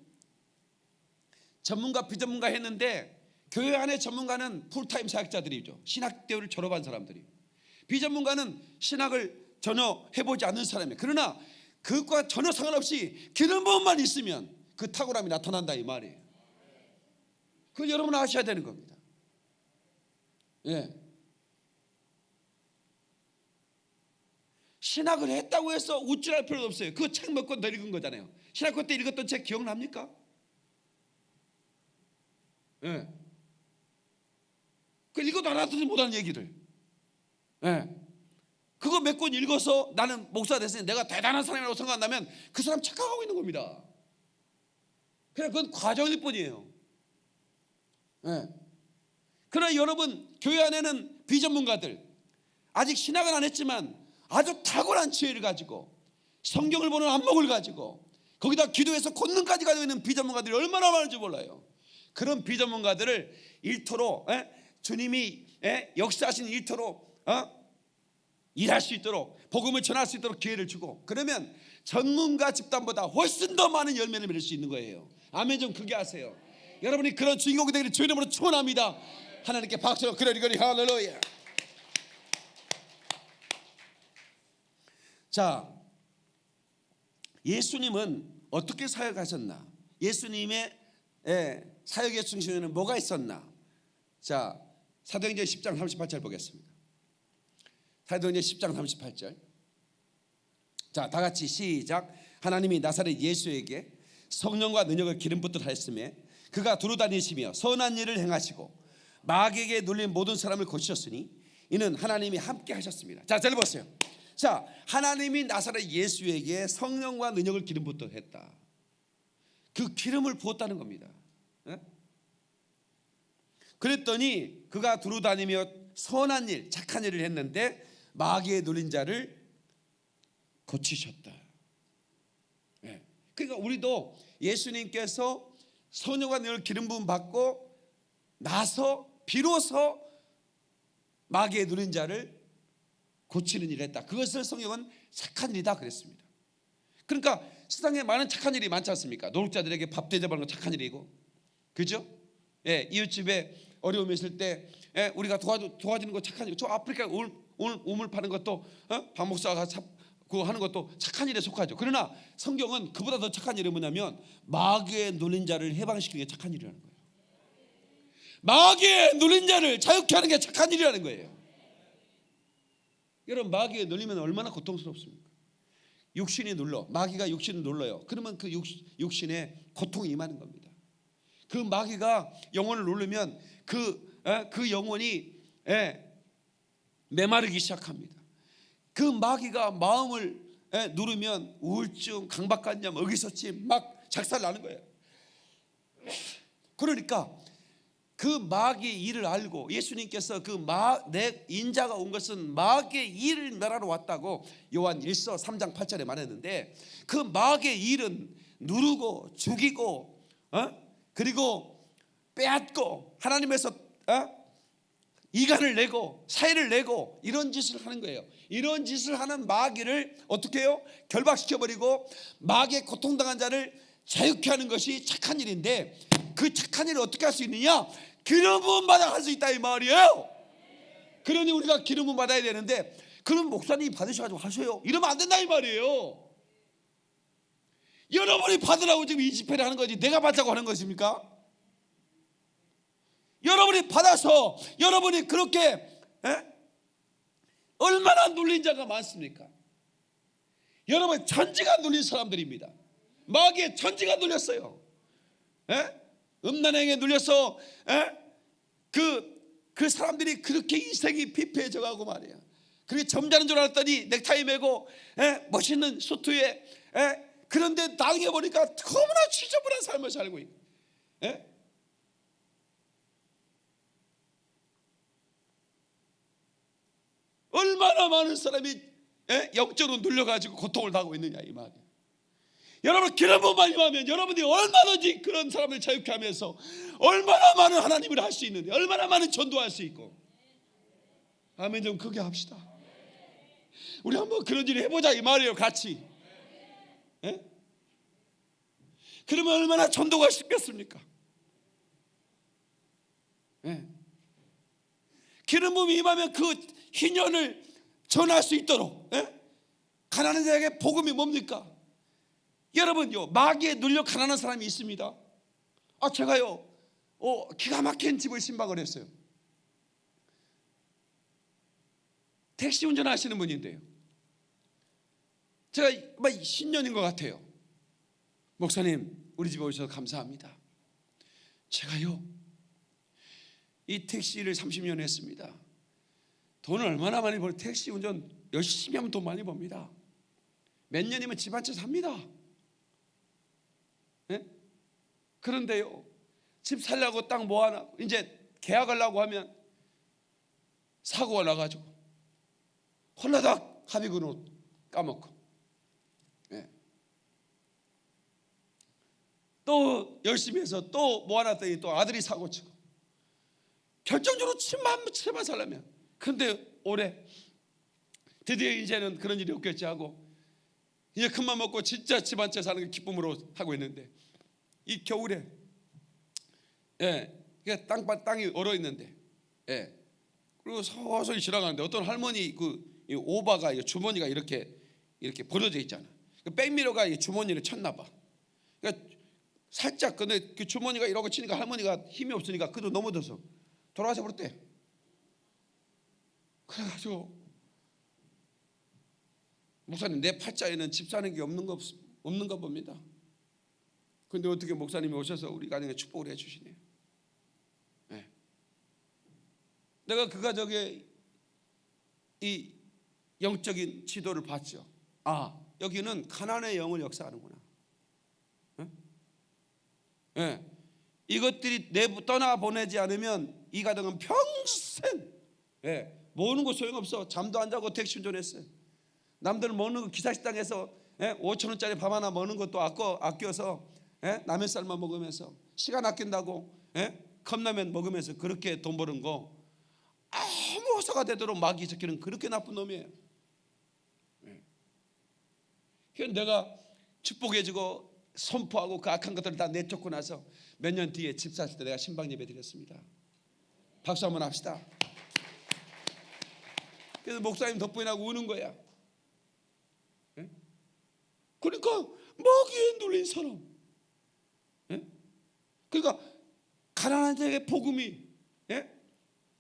전문가 비전문가 했는데 교회 안에 전문가는 풀타임 사역자들이죠. 신학대를 졸업한 사람들이. 비전문가는 신학을 전혀 해보지 않는 사람이에요. 그러나 그것과 전혀 상관없이 기름 부음만 있으면 그 탁월함이 나타난다 이 말이에요. 그걸 여러분 아셔야 되는 겁니다. 예. 신학을 했다고 해서 우쭐할 필요도 없어요. 그책몇권더 읽은 거잖아요. 신학교 때 읽었던 책 기억납니까? 예. 그 읽어도 알아듣지 못하는 얘기를. 예. 그거 몇 권 읽어서 나는 목사가 됐으니 내가 대단한 사람이라고 생각한다면 그 사람 착각하고 있는 겁니다. 그냥 그건 과정일 뿐이에요. 예. 그러나 여러분 교회 안에는 비전문가들 아직 신학은 안 했지만 아주 탁월한 지혜를 가지고 성경을 보는 안목을 가지고 거기다 기도해서 권능까지 가지고 있는 비전문가들이 얼마나 많은지 몰라요. 그런 비전문가들을 일터로 예? 주님이 예? 역사하신 일터로 어? 일할 수 있도록 복음을 전할 수 있도록 기회를 주고 그러면 전문가 집단보다 훨씬 더 많은 열매를 맺을 수 있는 거예요. 아멘 좀 크게 하세요. 여러분이 그런 주인공이 되기를 주의 이름으로 축원합니다. 하나님께 박수 그러리 그러리 할렐루야. 자, 예수님은 어떻게 사역하셨나? 예수님의 예, 사역의 중심에는 뭐가 있었나? 자, 사도행전 10장 38절 보겠습니다. 사도행전 10장 38절. 자, 다 같이 시작. 하나님이 나사렛 예수에게 성령과 능력을 기름 붓듯 하였음에 그가 두루 다니시며 선한 일을 행하시고 마귀에게 눌린 모든 사람을 고치셨으니 이는 하나님이 함께 하셨습니다. 자, 잘 보세요. 자, 하나님이 나사렛 예수에게 성령과 능력을 기름 붓듯 했다. 그 기름을 부었다는 겁니다. 예? 그랬더니 그가 두루 다니며 선한 일, 착한 일을 했는데 마귀에 눌린 자를 고치셨다. 예. 그러니까 우리도 예수님께서 성령과 능력을 기름 부음 받고 나서 비로소 마귀에 눌린 자를 고치는 일을 했다. 그것을 성경은 착한 일이다 그랬습니다. 그러니까 세상에 많은 착한 일이 많지 않습니까? 노숙자들에게 밥 대접하는 건 착한 일이고, 그죠? 예, 이웃집에 어려움이 있을 때 예, 우리가 도와주, 도와주는 거 착한 일. 저 아프리카 오늘, 우물 파는 것도 어? 밥 목사가 사, 그거 하는 것도 착한 일에 속하죠. 그러나 성경은 그보다 더 착한 일이 뭐냐면 마귀에 눌린 자를 해방시키는 게 착한 일이라는 거예요. 마귀에 눌린 자를 자유케 하는 게 착한 일이라는 거예요. 여러분 마귀에 눌리면 얼마나 고통스럽습니까? 육신이 눌러 마귀가 육신을 눌러요. 그러면 그 육, 육신에 고통이 임하는 겁니다. 그 마귀가 영혼을 누르면 그, 에, 그 영혼이 에, 메마르기 시작합니다. 그 마귀가 마음을 에, 누르면 우울증, 강박관념, 의기소침 막 작살 나는 거예요. 그러니까 그 마귀의 일을 알고 예수님께서 그내 인자가 온 것은 마귀의 일을 멸하러 왔다고 요한 1서 3장 8절에 말했는데 그 마귀의 일은 누르고 죽이고 어? 그리고 빼앗고 하나님에서 어? 이간을 내고 사해를 내고 이런 짓을 하는 거예요. 이런 짓을 하는 마귀를 어떻게 해요? 결박시켜 버리고 마귀의 고통당한 자를 자유케 하는 것이 착한 일인데 그 착한 일을 어떻게 할 수 있느냐? 기름 부음 받아 할 수 있다 이 말이에요. 그러니 우리가 기름 부음 받아야 되는데 그럼 목사님이 받으셔가지고 하셔요. 이러면 안 된다 이 말이에요. 여러분이 받으라고 지금 이 집회를 하는 거지 내가 받자고 하는 것입니까? 여러분이 받아서 여러분이 그렇게 에? 얼마나 눌린 자가 많습니까? 여러분 천지가 눌린 사람들입니다. 마귀의 천지가 눌렸어요. 에? 음란행에 눌려서 에? 그, 그 사람들이 그렇게 인생이 피폐해져 가고 말이야. 그렇게 점잖은 줄 알았더니 넥타이 메고 에? 멋있는 수트에 에? 그런데 당해보니까 너무나 지저분한 삶을 살고 있고 에? 얼마나 많은 사람이 에? 영적으로 눌려가지고 고통을 당하고 있느냐 이 말이야. 여러분 기름 부음만 임하면 여러분들이 얼마든지 그런 사람을 자유케 하면서 얼마나 많은 하나님을 할 수 있는데 얼마나 많은 전도할 수 있고 아멘 좀 크게 합시다. 우리 한번 그런 일 해보자 이 말이에요 같이. 에? 그러면 얼마나 전도가 쉽겠습니까? 예. 기름 부음이 임하면 그 희년을 전할 수 있도록 예? 가난한 자에게 복음이 뭡니까? 여러분요 마귀에 눌려 가난한 사람이 있습니다. 아 제가요 어, 기가 막힌 집을 신박을 했어요. 택시 운전하시는 분인데요. 제가 막 신년인 것 같아요. 목사님 우리 집에 오셔서 감사합니다. 제가요 이 택시를 30년 했습니다. 돈을 얼마나 많이 벌 택시 운전 열심히 하면 돈 많이 법니다. 몇 년이면 집 한 채 삽니다. 예? 그런데요 집 살려고 딱 모아놔 이제 계약하려고 하면 사고가 나가지고 홀라닥 합의금으로 까먹고 예. 또 열심히 해서 또 모아놨더니 또 아들이 사고 치고 결정적으로 집만 집만 살려면 근데 올해 드디어 이제는 그런 일이 없겠지 하고 이제 큰맘 먹고 진짜 집한채 사는 게 기쁨으로 하고 있는데 이 겨울에 예, 땅 땅이 얼어 있는데 예. 그리고 서서히 지나가는데 어떤 할머니 그이 오바가 이 주머니가 이렇게 이렇게 벌어져 있잖아. 그 백미러가 이 주머니를 쳤나 봐. 그러니까 살짝 근데 그 주머니가 이러고 치니까 할머니가 힘이 없으니까 그도 넘어져서 돌아가서 버렸대. 그래가지고 목사님 내 팔자에는 집 사는 게 없는 거 없, 없는가 봅니다. 근데 어떻게 목사님이 오셔서 우리 가정에 축복을 해주시네요. 네. 내가 그 가족의 이 영적인 지도를 봤죠. 아 여기는 가난의 영을 역사하는구나. 예? 예. 이것들이 내부 떠나 보내지 않으면 이 가정은 평생 예. 모으는 거 소용없어. 잠도 안 자고 택시 운전했어요. 남들은 먹는 거 기사식당에서 예? 5천 원짜리 밥 하나 먹는 것도 아껴, 아껴서 예? 라면 쌀만 먹으면서 시간 아낀다고 예? 컵라면 먹으면서 그렇게 돈 버는 거 아무 호사가 되도록 마귀 새끼는 그렇게 나쁜 놈이에요. 예. 그래서 내가 축복해주고 선포하고 그 악한 것들을 다 내쫓고 나서 몇 년 뒤에 집 샀을 때 내가 신방 예배 드렸습니다. 박수 한번 합시다. 그래서 목사님 덕분이라고 우는 거야. 예? 그러니까 마귀에 눌린 사람. 예? 그러니까 가난한 자에게 복음이 예?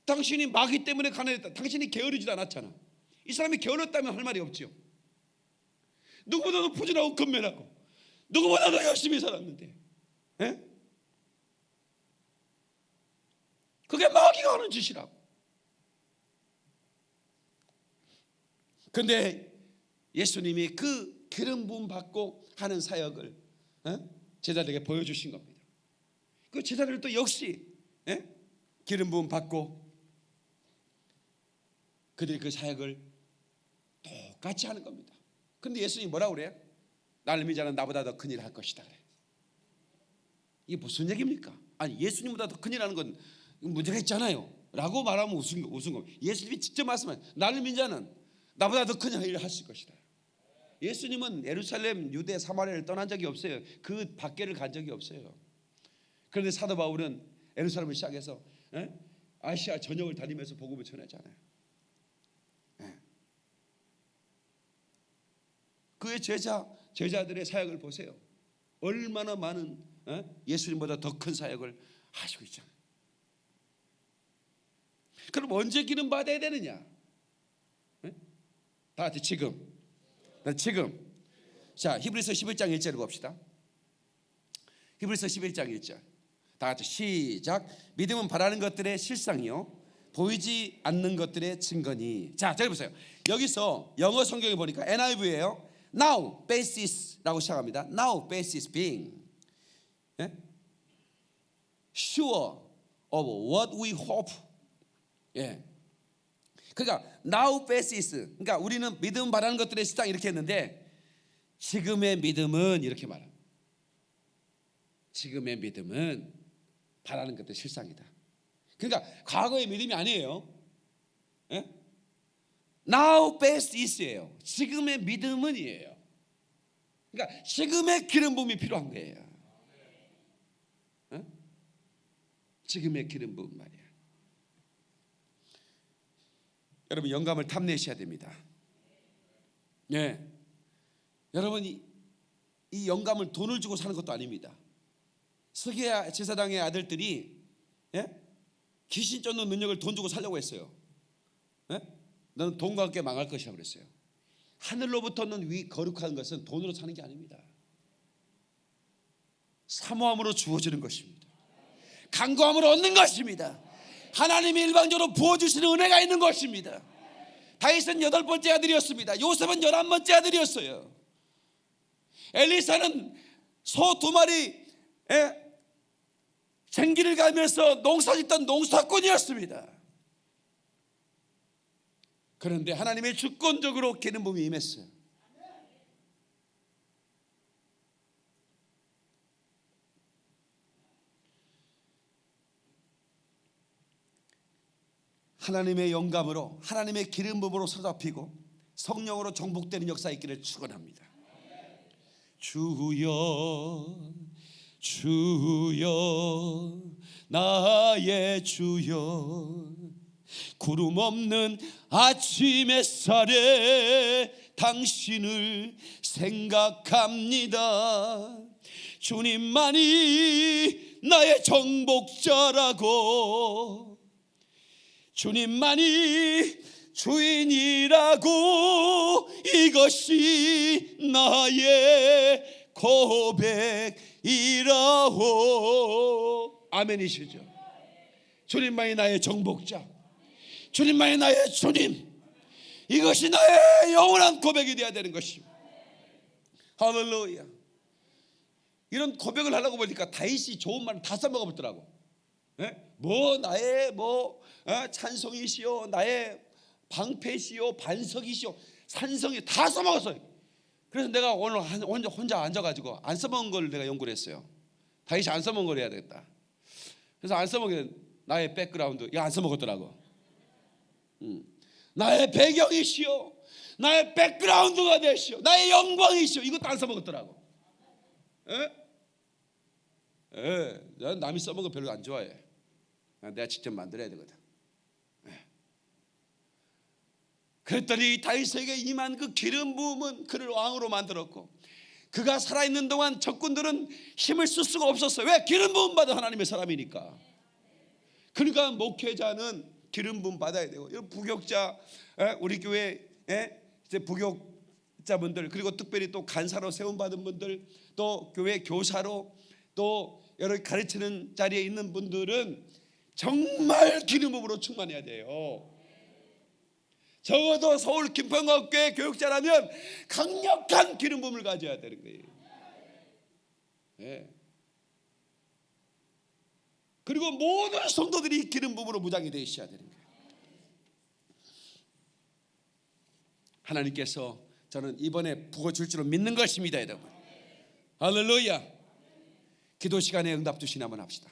당신이 마귀 때문에 가난했다. 당신이 게으르지도 않았잖아. 이 사람이 게을렀다면 할 말이 없지요. 누구보다도 부진하고 근면하고 누구보다도 열심히 살았는데 예? 그게 마귀가 하는 짓이라고. 근데 예수님이 그 기름 부음 받고 하는 사역을 어? 제자들에게 보여주신 겁니다. 그 제자들 또 역시 예? 기름 부음 받고 그들이 그 사역을 똑같이 하는 겁니다. 근데 예수님이 뭐라고 그래요? 나를 믿자는 나보다 더 큰일 할 것이다 그래. 이게 무슨 얘기입니까? 아니 예수님보다 더 큰 일 하는 건 문제가 있잖아요. 라고 말하면 우승, 우승 겁니다. 예수님이 직접 말씀하신 나를 믿는 자는 나보다 더 큰 일을 할수 것이다. 예수님은 예루살렘, 유대, 사마리아를 떠난 적이 없어요. 그 밖에를 간 적이 없어요. 그런데 사도 바울은 예루살렘을 시작해서 예? 아시아 전역을 다니면서 복음을 전했잖아요. 예. 그의 제자 제자들의 사역을 보세요. 얼마나 많은 예? 예수님보다 더 큰 사역을 하시고 있잖아요. 그럼 언제 기름 받아야 되느냐? 예? 다 같이 지금. 나 지금. 자, 히브리서 11장 1절을 봅시다. 히브리서 11장 1절. 다 같이 시작. 믿음은 바라는 것들의 실상이요. 보이지 않는 것들의 증거니. 자, 저기 보세요. 여기서 영어 성경에 보니까 NIV예요. Now basis라고 시작합니다. Now basis being 예? sure of what we hope. 예. 그러니까 now basis. 그러니까 우리는 믿음 바라는 것들의 실상 이렇게 했는데 지금의 믿음은 이렇게 말합니다. 지금의 믿음은 바라는 것들의 실상이다. 그러니까 과거의 믿음이 아니에요. 예? Now best is예요. 지금의 믿음은이에요. 그러니까 지금의 기름 부음이 필요한 거예요. 예? 지금의 기름 부음 말이야. 여러분 영감을 탐내셔야 됩니다. 예. 여러분 이, 이 영감을 돈을 주고 사는 것도 아닙니다. 서계 제사장의 아들들이 예? 귀신 쫓는 능력을 돈 주고 살려고 했어요. 예? 너는 돈과 함께 망할 것이야 그랬어요. 하늘로부터는 위 거룩한 것은 돈으로 사는 게 아닙니다. 사모함으로 주어지는 것입니다. 간구함으로 얻는 것입니다. 하나님이 일방적으로 부어주시는 은혜가 있는 것입니다. 다윗은 여덟 번째 아들이었습니다. 요셉은 열한 번째 아들이었어요. 엘리사는 소 두 마리 에 생기를 가면서 농사 짓던 농사꾼이었습니다. 그런데 하나님의 주권적으로 기름 부음이 임했어요. 하나님의 영감으로 하나님의 기름 부음으로 사잡히고 성령으로 정복되는 역사 있기를 축원합니다. 주여 주여 나의 주여 구름 없는 아침 햇살에 당신을 생각합니다 주님만이 나의 정복자라고 주님만이 주인이라고 이것이 나의 고백이라고 아멘이시죠 주님만이 나의 정복자 주님만이 나의 주님 이것이 나의 영원한 고백이 되어야 되는 것입니다 할렐루야 이런 고백을 하려고 보니까 다윗이 좋은 말을 다 써먹어버더라고 예? 뭐 나의 뭐 어? 찬송이시오 나의 방패시오 반석이시오. 산성이 다 써먹었어요. 그래서 내가 오늘 한- 혼자, 앉아가지고 안 써먹은 걸 내가 연구를 했어요. 다윗이 안 써먹은 걸 해야 되겠다. 그래서 안 써먹은 나의 백그라운드 이거 안 써먹었더라고. 음. 나의 배경이시오. 나의 백그라운드가 되시오. 나의 영광이시오. 이것도 안 써먹었더라고. 예? 예, 난 남이 써먹은 거 별로 안 좋아해. 내가 직접 만들어야 되거든 그랬더니 다윗에게 임한 그 기름 부음은 그를 왕으로 만들었고 그가 살아있는 동안 적군들은 힘을 쓸 수가 없었어요 왜? 기름 부음 받은 하나님의 사람이니까 그러니까 목회자는 기름 부음 받아야 되고 이 부격자 에, 우리 교회 에, 이제 부격자분들 그리고 특별히 또 간사로 세움 받은 분들 또 교회 교사로 또 여러 가르치는 자리에 있는 분들은 정말 기름 부음으로 충만해야 돼요. 적어도 서울 김평학교의 교육자라면 강력한 기름 부음을 가져야 되는 거예요. 예. 그리고 모든 성도들이 기름 부음으로 무장이 되어 있어야 되는 거예요. 하나님께서 저는 이번에 부어 줄 줄로 믿는 것입니다, 여러분. 할렐루야. 기도 시간에 응답 주시나 한번 합시다.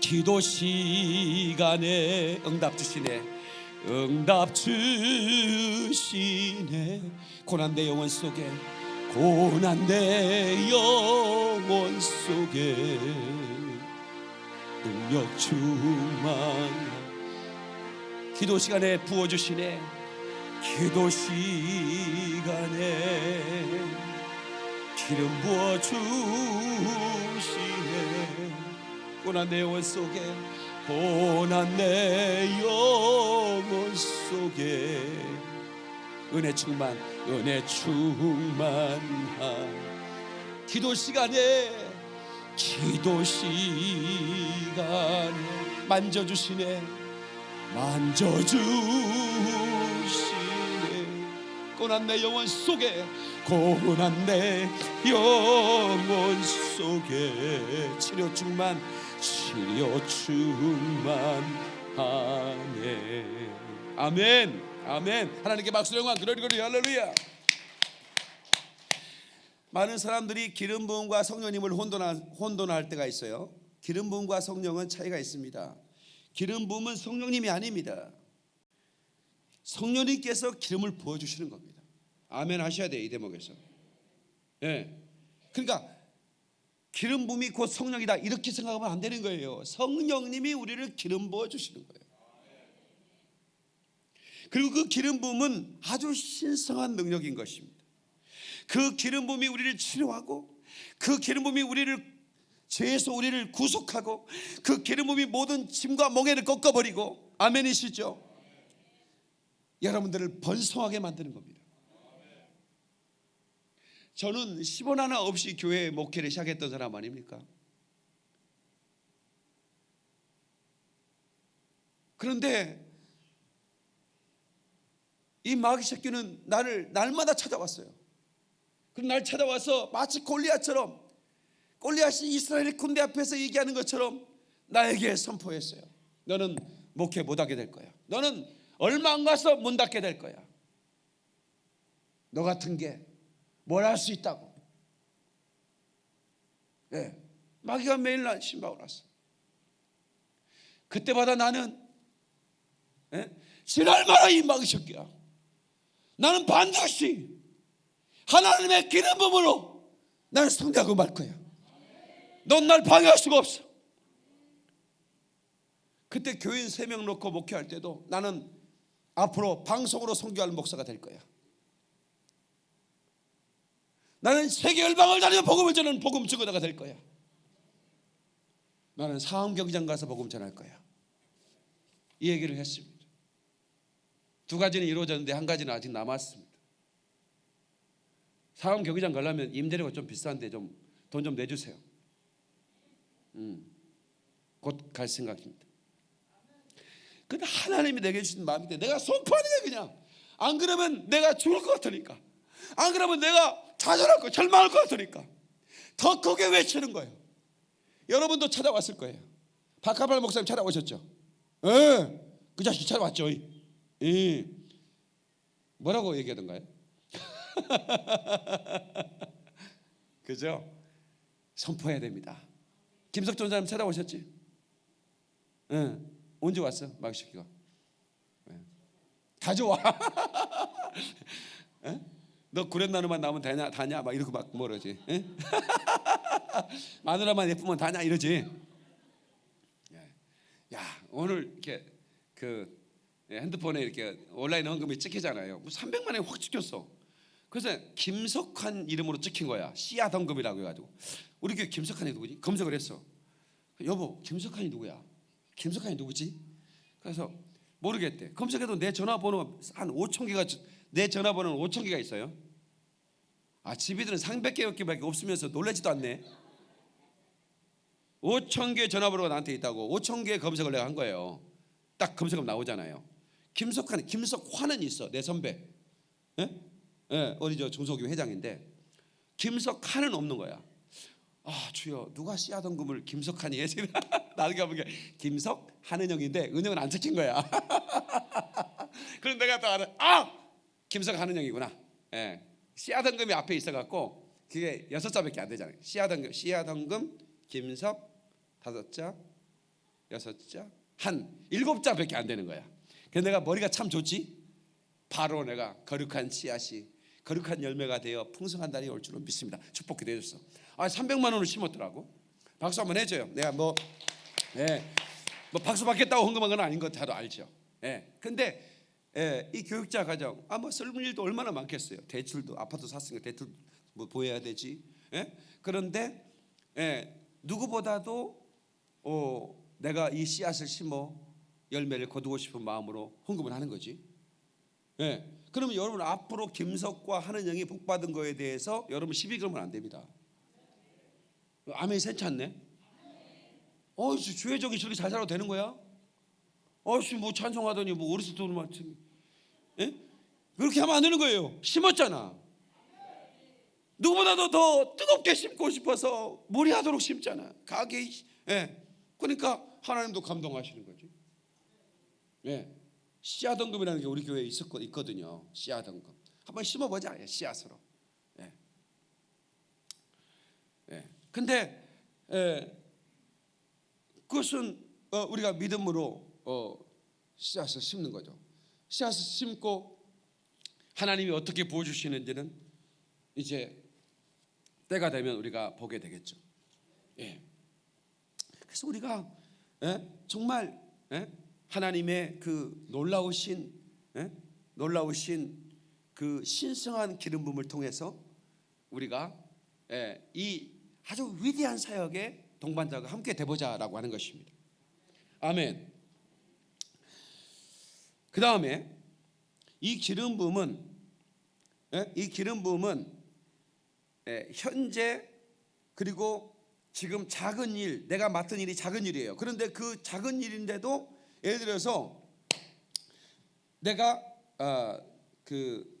기도 시간에 응답 주시네. 응답 주시네. 고난 내 영혼 속에 고난 내 영혼 속에. 능력 충만. 기도 시간에 부어 주시네. 기도 시간에 기름 부어 주시네 고난 내 영혼 속에 고난 내 영혼 속에. 은혜 충만 은혜 충만한 기도 시간에 기도 시간에 만져주시네. 만져주시네. 고난 내 영혼 속에 고난 내 영혼 속에. 치료 충만 치료 충만하네. 아멘. 아멘. 하나님께 박수 영광. 그러리 그러리 할렐루야. 많은 사람들이 기름 부음과 성령님을 혼돈할, 혼돈할 때가 있어요. 기름 부음과 성령은 차이가 있습니다. 기름 부음은 성령님이 아닙니다. 성령님께서 기름을 부어 주시는 겁니다. 아멘 하셔야 돼요, 이 대목에서. 예. 그러니까 기름 부음이 곧 성령이다 이렇게 생각하면 안 되는 거예요. 성령님이 우리를 기름 부어 주시는 거예요. 그리고 그 기름 부음은 아주 신성한 능력인 것입니다. 그 기름 부음이 우리를 치료하고 그 기름 부음이 우리를 죄에서 우리를 구속하고 그 기름 부음이 모든 짐과 멍에를 꺾어버리고 아멘이시죠? 여러분들을 번성하게 만드는 겁니다. 저는 10원 하나 없이 교회 목회를 시작했던 사람 아닙니까? 그런데 이 마귀 새끼는 나를 날마다 찾아왔어요. 그럼 날 찾아와서 마치 골리앗처럼 골리앗이 이스라엘의 군대 앞에서 얘기하는 것처럼 나에게 선포했어요. 너는 목회 못하게 될 거야. 너는 얼마 안 가서 문 닫게 될 거야. 너 같은 게 뭘 할 수 있다고. 예. 마귀가 매일 날 신박을 왔어. 그때마다 나는 예? 지날 마라 이 마귀 새끼야. 나는 반드시 하나님의 기름 부음으로 나를 성대하고 말 거야. 넌 날 방해할 수가 없어. 그때 교인 세 명 놓고 목회할 때도 나는 앞으로 방송으로 선교할 목사가 될 거야. 나는 세계 열방을 다니며 복음을 전하는 복음 증거자가 될 거야. 나는 사암 경기장 가서 복음 전할 거야. 이 얘기를 했습니다. 두 가지는 이루어졌는데 한 가지는 아직 남았습니다. 사암 경기장 가려면 임대료가 좀 비싼데 좀 돈 좀 내주세요. 음, 곧 갈 생각입니다. 근데 하나님이 내게 주신 마음인데 내가 선포하는 게 그냥 안 그러면 내가 죽을 것 같으니까 안 그러면 내가 좌절할 거 절망할 것 같으니까 더 크게 외치는 거예요. 여러분도 찾아왔을 거예요. 박하발 목사님 찾아오셨죠? 예, 그 자식 찾아왔죠. 예. 뭐라고 얘기하던가요? 그죠? 선포해야 됩니다. 김석준 사람 찾아오셨지? 예. 언제 왔어? 마귀새끼가 예. 다 좋아 예? 너 구렛나루만 나오면 다냐 다냐 막 이러고 막 뭐라지 예? 마누라만 예쁘면 다냐 이러지 예. 야 오늘 이렇게 그 핸드폰에 이렇게 온라인 헌금이 찍히잖아요 300만 원이 확 찍혔어 그래서 김석환 이름으로 찍힌 거야 씨앗 헌금이라고 해가지고 우리 교회 김석환이 누구지? 검색을 했어 여보 김석환이 누구야? 김석환이 누구지? 그래서 모르겠대. 검색해도 내 전화번호 한 5천 개가 내 전화번호는 5천 개가 있어요. 아 집이들은 300개밖에 없으면서 놀라지도 않네. 5천 개 전화번호가 나한테 있다고 5천 개 검색을 내가 한 거예요. 딱 검색하면 나오잖아요. 김석환, 김석환은 있어 내 선배. 예? 예, 어디 저 중소기업 회장인데 김석환은 없는 거야. 아 주여 누가 씨앗 헌금을 김석환이 해서 나중에 가보니까 김석 한은영인데 은영은 안 찍힌 거야. 그럼 내가 또 알아. 아 김석 한은영이구나. 예, 씨앗 헌금이 앞에 있어갖고 그게 여섯 자밖에 안 되잖아요. 씨앗 헌금, 씨앗 헌금 김석 다섯 자 여섯 자, 한 일곱 자밖에 안 되는 거야. 그래서 내가 머리가 참 좋지. 바로 내가 거룩한 씨앗이 거룩한 열매가 되어 풍성한 날이 올 줄로 믿습니다. 축복 기대해줬어. 아, 300만 원을 심었더라고. 박수 한번 해줘요. 내가 뭐, 예, 뭐 박수 받겠다고 헌금한 건 아닌 것 다도 알죠. 예, 근데 예, 이 교육자 가정 아뭐 쓸 일도 얼마나 많겠어요. 대출도 아파트 샀으니까 대출 뭐 보여야 되지. 예? 그런데 예, 누구보다도 어, 내가 이 씨앗을 심어 열매를 거두고 싶은 마음으로 헌금을 하는 거지. 예. 그러면 여러분 앞으로 김석과 하는 영이 복 받은 거에 대해서 여러분 시비 걸면 안 됩니다. 센치 않네. 어, 주회적이 저렇게 잘 살아도 되는 거야? 어씨 뭐 찬송하더니 뭐 어렸을 때막 예? 그렇게 하면 안 되는 거예요. 심었잖아. 누구보다도 더 뜨겁게 심고 싶어서 무리하도록 심잖아. 가게 예. 그러니까 하나님도 감동하시는 거지. 예. 씨앗 헌금이라는 게 우리 교회에 있었고 있거든요. 씨앗 헌금. 한번 심어보자. 예, 씨앗으로. 예. 예. 근데 예. 그것은 어, 우리가 믿음으로 어, 씨앗을 심는 거죠. 씨앗을 심고 하나님이 어떻게 부어주시는지는 이제 때가 되면 우리가 보게 되겠죠. 예. 그래서 우리가 예? 정말 예? 하나님의 그 놀라우신 예? 놀라우신 그 신성한 기름 부음을 통해서 우리가 예, 이 아주 위대한 사역에 동반자가 함께 되보자라고 하는 것입니다. 아멘. 그 다음에 이 기름 부음은 예? 이 기름 부음은 예, 현재 그리고 지금 작은 일, 내가 맡은 일이 작은 일이에요. 그런데 그 작은 일인데도 예를 들어서 내가 어, 그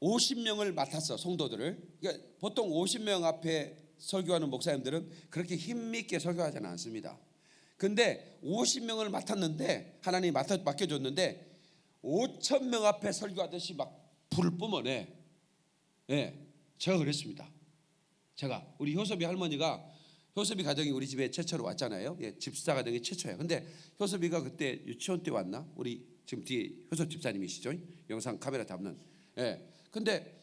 50명을 맡았어 성도들을. 그러니까 보통 50명 앞에 설교하는 목사님들은 그렇게 힘 있게 설교하지는 않습니다. 근데 50명을 맡았는데 하나님이 맡아 맡겨줬는데 5천 명 앞에 설교하듯이 막 불을 뿜어내. 예, 제가 그랬습니다. 제가 우리 효섭이 할머니가 효섭이 가정이 우리 집에 최초로 왔잖아요. 예, 집사 가정이 최초예요. 근데 효섭이가 그때 유치원 때 왔나? 우리 지금 뒤에 효섭 집사님이시죠? 영상 카메라 잡는. 예. 근데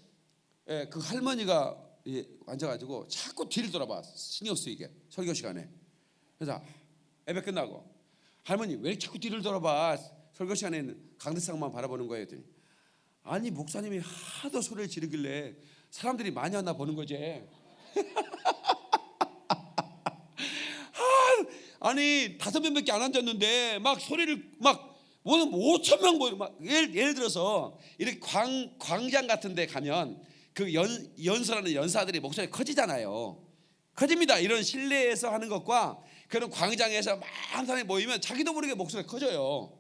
예, 그 할머니가 예, 앉아가지고 자꾸 뒤를 돌아봐 신경 쓰이게 설교 시간에. 그래서 예배 끝나고 할머니 왜 자꾸 뒤를 돌아봐 설교 시간에 는 강대상만 바라보는 거예요. 했더니 아니 목사님이 하도 소리를 지르길래 사람들이 많이 왔나 보는 거지. 아, 아니 다섯 명밖에 안 앉았는데 막 소리를 막 오늘 5천 명 모여 막 예를, 예를 들어서 이렇게 광 광장 같은데 가면 그 연 연설하는 연사들이 목소리 커지잖아요. 커집니다. 이런 실내에서 하는 것과 그런 광장에서 많은 사람이 모이면 자기도 모르게 목소리가 커져요.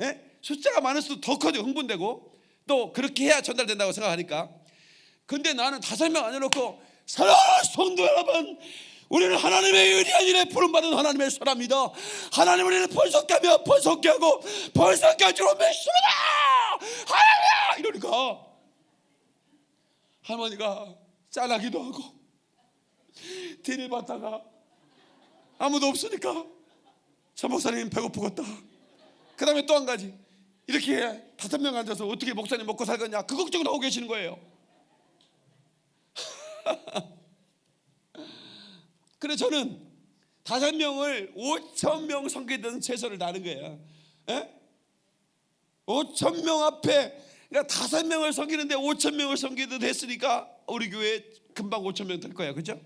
예? 숫자가 많을수록 더 커져 흥분되고 또 그렇게 해야 전달된다고 생각하니까. 근데 나는 다섯 명 앉아놓고 사랑하는 성도 여러분 우리는 하나님의 의리한 일에 부름받은 하나님의 사람입니다 하나님 우리를 번성하며 번성케 하고 번성케 할 줄로 믿습니다 하나님 이러니까 할머니가 짠하기도 하고 뒤를 봤다가 아무도 없으니까 저 목사님 배고프겠다 그 다음에 또 한 가지 이렇게 다섯 명 앉아서 어떻게 목사님 먹고 살겠냐 그 걱정을 하고 계시는 거예요 그래 저는 다섯 명을 오천 명 섬기던 최선을 다하는 거야. 예? 오천 명 앞에 그러니까 다섯 명을 섬기는데 오천 명을 섬기듯 했으니까 우리 교회 금방 오천 명 될 거야, 그죠?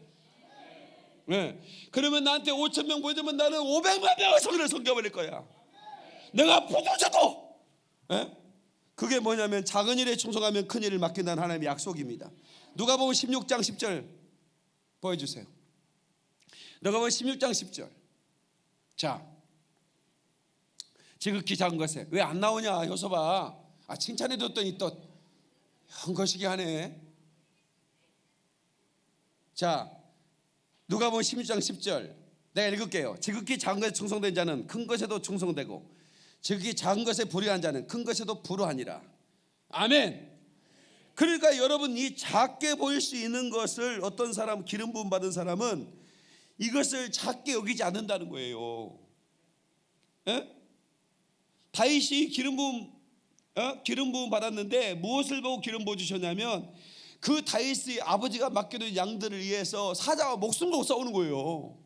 네. 그러면 나한테 오천 명 보여주면 나는 오백만 명을 섬기를 섬겨버릴 거야. 내가 부도져도. 예? 그게 뭐냐면 작은 일에 충성하면 큰 일을 맡긴다는 하나님의 약속입니다. 누가 보면 16장 10절 보여주세요. 너가 보면 16장 10절. 자, 지극히 작은 것에 왜 안 나오냐 효소봐. 아 칭찬해 줬더니 또 형 거시기 하네. 자, 누가 보면 16장 10절. 내가 읽을게요. 지극히 작은 것에 충성된 자는 큰 것에도 충성되고 지극히 작은 것에 불의한 자는 큰 것에도 불의하니라. 아멘. 그러니까 여러분 이 작게 보일 수 있는 것을 어떤 사람 기름 부음 받은 사람은 이것을 작게 여기지 않는다는 거예요. 예? 다윗이 기름 부음 어? 기름 부음 받았는데 무엇을 보고 기름 부어 주셨냐면 그 다윗의 아버지가 맡겨둔 양들을 위해서 사자와 목숨 걸고 싸우는 거예요.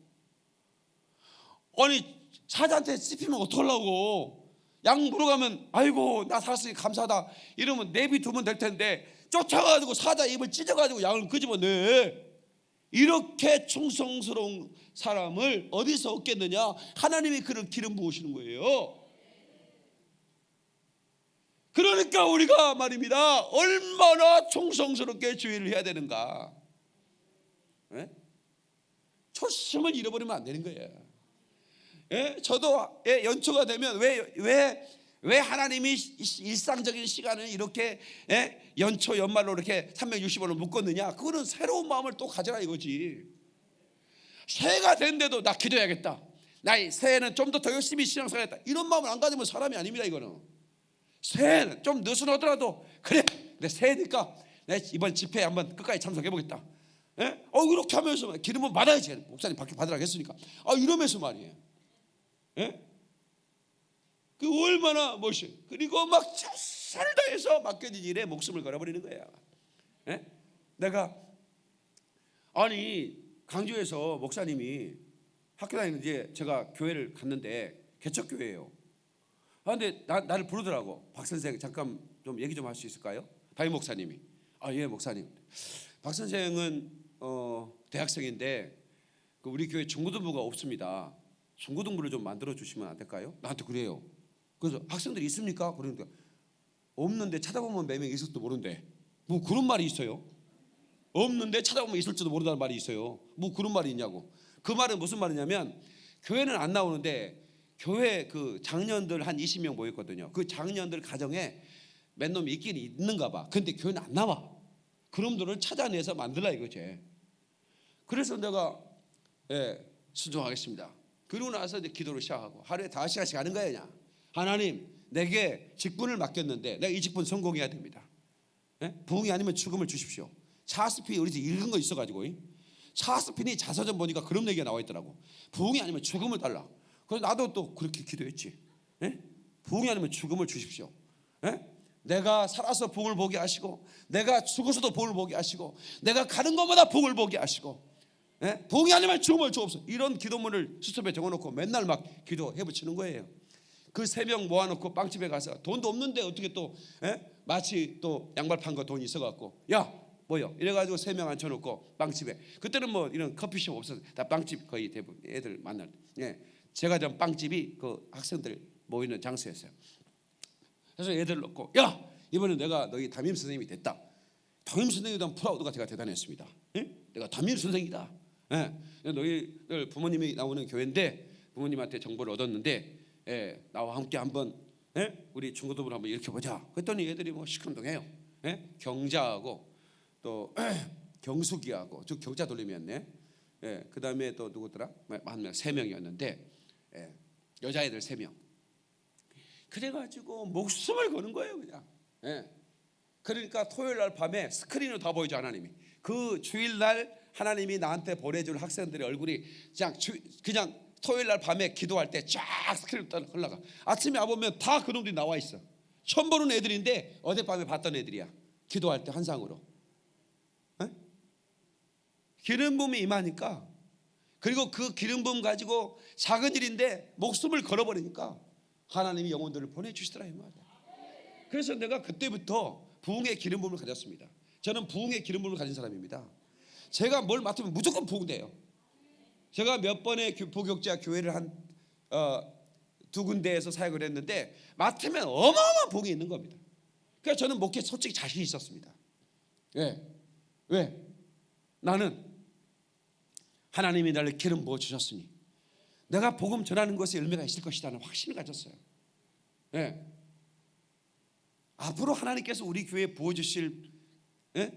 아니 사자한테 씹히면 어떡하려고? 양 물어가면 아이고 나 살았으니 감사하다. 이러면 내비 두면 될 텐데 쫓아가지고 사자 입을 찢어가지고 양을 끄집어내. 이렇게 충성스러운 사람을 어디서 얻겠느냐? 하나님이 그를 기름 부으시는 거예요 그러니까 우리가 말입니다 얼마나 충성스럽게 주의를 해야 되는가 예? 초심을 잃어버리면 안 되는 거예요 예? 저도 예, 연초가 되면 왜 왜 왜 하나님이 시- 일상적인 시간을 이렇게 예? 연초 연말로 이렇게 360원을 묶었느냐? 그거는 새로운 마음을 또 가져라 이거지. 새해가 된데도 나 기도해야겠다. 나이 새해는 좀 더 더 열심히 신앙생활 했다. 이런 마음을 안 가지면 사람이 아닙니다 이거는. 새해는 좀 느슨하더라도 그래 내 새해니까 내 이번 집회에 한번 끝까지 참석해 보겠다. 예? 어 이렇게 하면서 기름은 받아야지 목사님 받- 받으라고 했으니까. 아 이러면서 말이에요. 예? 그 얼마나 멋이 그리고 막 최선을 다해서 맡겨진 일에 목숨을 걸어버리는 거야. 예? 내가 아니 강주에서 목사님이 학교 다니는 이제 제가 교회를 갔는데 개척 교회예요. 아 근데 나, 나를 부르더라고. 박 선생 잠깐 좀 얘기 좀 할 수 있을까요? 담임 목사님이. 아 예 목사님. 박 선생은 어 대학생인데 그 우리 교회 중고등부가 없습니다. 중고등부를 좀 만들어 주시면 안 될까요? 나한테 그래요. 그래서 학생들이 있습니까? 그러니까 없는데 찾아보면 몇 명 있을지도 모른대. 뭐 그런 말이 있어요? 없는데 찾아보면 있을지도 모른다는 말이 있어요. 뭐 그런 말이 있냐고. 그 말은 무슨 말이냐면 교회는 안 나오는데 교회 그 장년들 한 20명 모였거든요. 그 장년들 가정에 몇 놈이 있긴 있는가 봐. 근데 교회는 안 나와. 그놈들을 찾아내서 만들라 이거지. 그래서 내가 예, 순종하겠습니다. 그러고 나서 이제 기도를 시작하고 하루에 다섯 시간씩 하는 거야 그냥. 하나님 내게 직분을 맡겼는데 내가 이 직분 성공해야 됩니다. 예? 부흥이 아니면 죽음을 주십시오. 차스피 우리 읽은 거 있어가지고 이. 차스핀이 자서전 보니까 그런 얘기가 나와 있더라고. 부흥이 아니면 죽음을 달라. 그래서 나도 또 그렇게 기도했지. 예? 부흥이 아니면 죽음을 주십시오. 예? 내가 살아서 복을 보게 하시고 내가 죽어서도 복을 보게 하시고 내가 가는 곳마다 복을 보게 하시고 예? 복이 아니면 죽음을 주옵소서 이런 기도문을 수첩에 적어놓고 맨날 막 기도해 붙이는 거예요 그 세 명 모아놓고 빵집에 가서 돈도 없는데 어떻게 또 예? 마치 또 양말 판 거 돈이 있어갖고 야 뭐요 이래가지고 세 명 앉혀놓고 빵집에 그때는 뭐 이런 커피숍 없어서 다 빵집 거의 대부분 애들 만날 예 제가 전 빵집이 그 학생들 모이는 장소였어요 그래서 애들 놓고 야 이번에 내가 너희 담임 선생님이 됐다. 담임 선생님에 대한 프라우드가 제가 대단했습니다. 예? 내가 담임 선생이다. 예. 너희들 부모님이 나오는 교회인데 부모님한테 정보를 얻었는데 예, 나와 함께 한번 예? 우리 중고등부를 한번 일으켜 보자. 그랬더니 애들이 뭐 시큰둥해요. 예? 경자하고 또 경숙이하고 저 경자 돌림이었네. 예, 그 다음에 또 누구더라? 한 명 세 명이었는데 예, 여자애들 세 명. 그래가지고 목숨을 거는 거예요 그냥. 예. 그러니까 토요일 날 밤에 스크린으로 다 보이죠 하나님이. 그 주일 날 하나님이 나한테 보내줄 학생들의 얼굴이 그냥 주, 그냥 토요일 날 밤에 기도할 때 쫙 스크린으로 딱 흘러가. 아침에 와 보면 다 그놈들이 나와 있어. 처음 보는 애들인데 어젯밤에 봤던 애들이야. 기도할 때 환상으로. 예? 기름 부음이 임하니까 그리고 그 기름 부음 가지고 작은 일인데 목숨을 걸어버리니까 하나님이 영혼들을 보내주시더라 이 말이야. 그래서 내가 그때부터 부흥의 기름 부음을 가졌습니다. 저는 부흥의 기름 부음을 가진 사람입니다. 제가 뭘 맡으면 무조건 부흥돼요. 제가 몇 번의 교- 부교육자 교회를 한 어, 두 군데에서 사역을 했는데 맡으면 어마어마한 부흥이 있는 겁니다. 그래서 저는 목회 솔직히 자신 있었습니다. 왜? 왜? 나는 하나님이 나를 기름 부어 주셨으니 내가 복음 전하는 것에 열매가 있을 것이라는 확신을 가졌어요. 예. 앞으로 하나님께서 우리 교회에 부어 주실 예?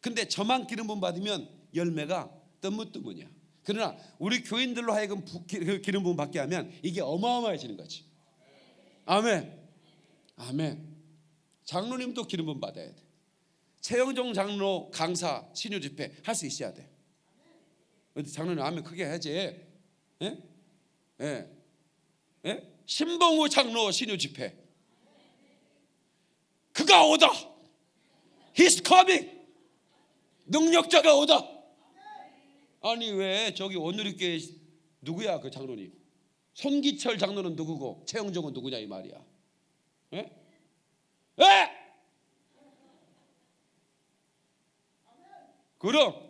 근데 저만 기름 부음 받으면 열매가 뜨문뜨문이야. 그러나 우리 교인들로 하여금 그 기름 부음 받게 하면 이게 어마어마해지는 거지. 아멘. 아멘. 장로님도 기름 부음 받아야 돼. 최영종 장로 강사 신유 집회 할 수 있어야 돼. 장로님 아멘 크게 해야지. 예? 예. 예? 신봉우 장로 신유 집회. 그가 오다. He's coming. 능력자가 오다. 아니 왜 저기 오늘리교회 누구야 그 장로님? 손기철 장로는 누구고 최영정은 누구냐 이 말이야. 예? 예? 그럼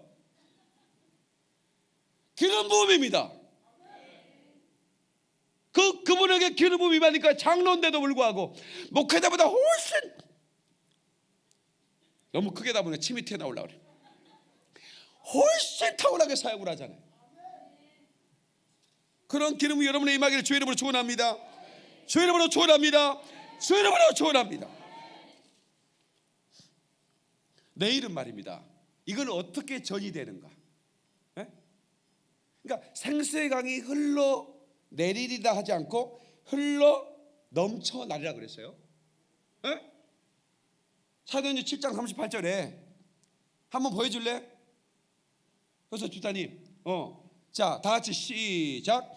기름 부음입니다. 그 그분에게 기름 부음이 받으니까 장로인데도 불구하고 목회자보다 훨씬 너무 크게 다 보니까 침이 튀어 나올라 그래. 훨씬 탁월하게 사역을 하잖아요. 그런 기름이 여러분의 임하기를 주의 이름으로 축원합니다. 주의 이름으로 축원합니다. 주의 이름으로 축원합니다. 내일은 말입니다. 이건 어떻게 전이 되는가? 예? 그러니까 생수의 강이 흘러 내리리다 하지 않고 흘러 넘쳐 나리라 그랬어요. 예? 사도행전 7장 38절에 한번 보여줄래? 그래서 주타님, 어, 자, 다 같이 시작.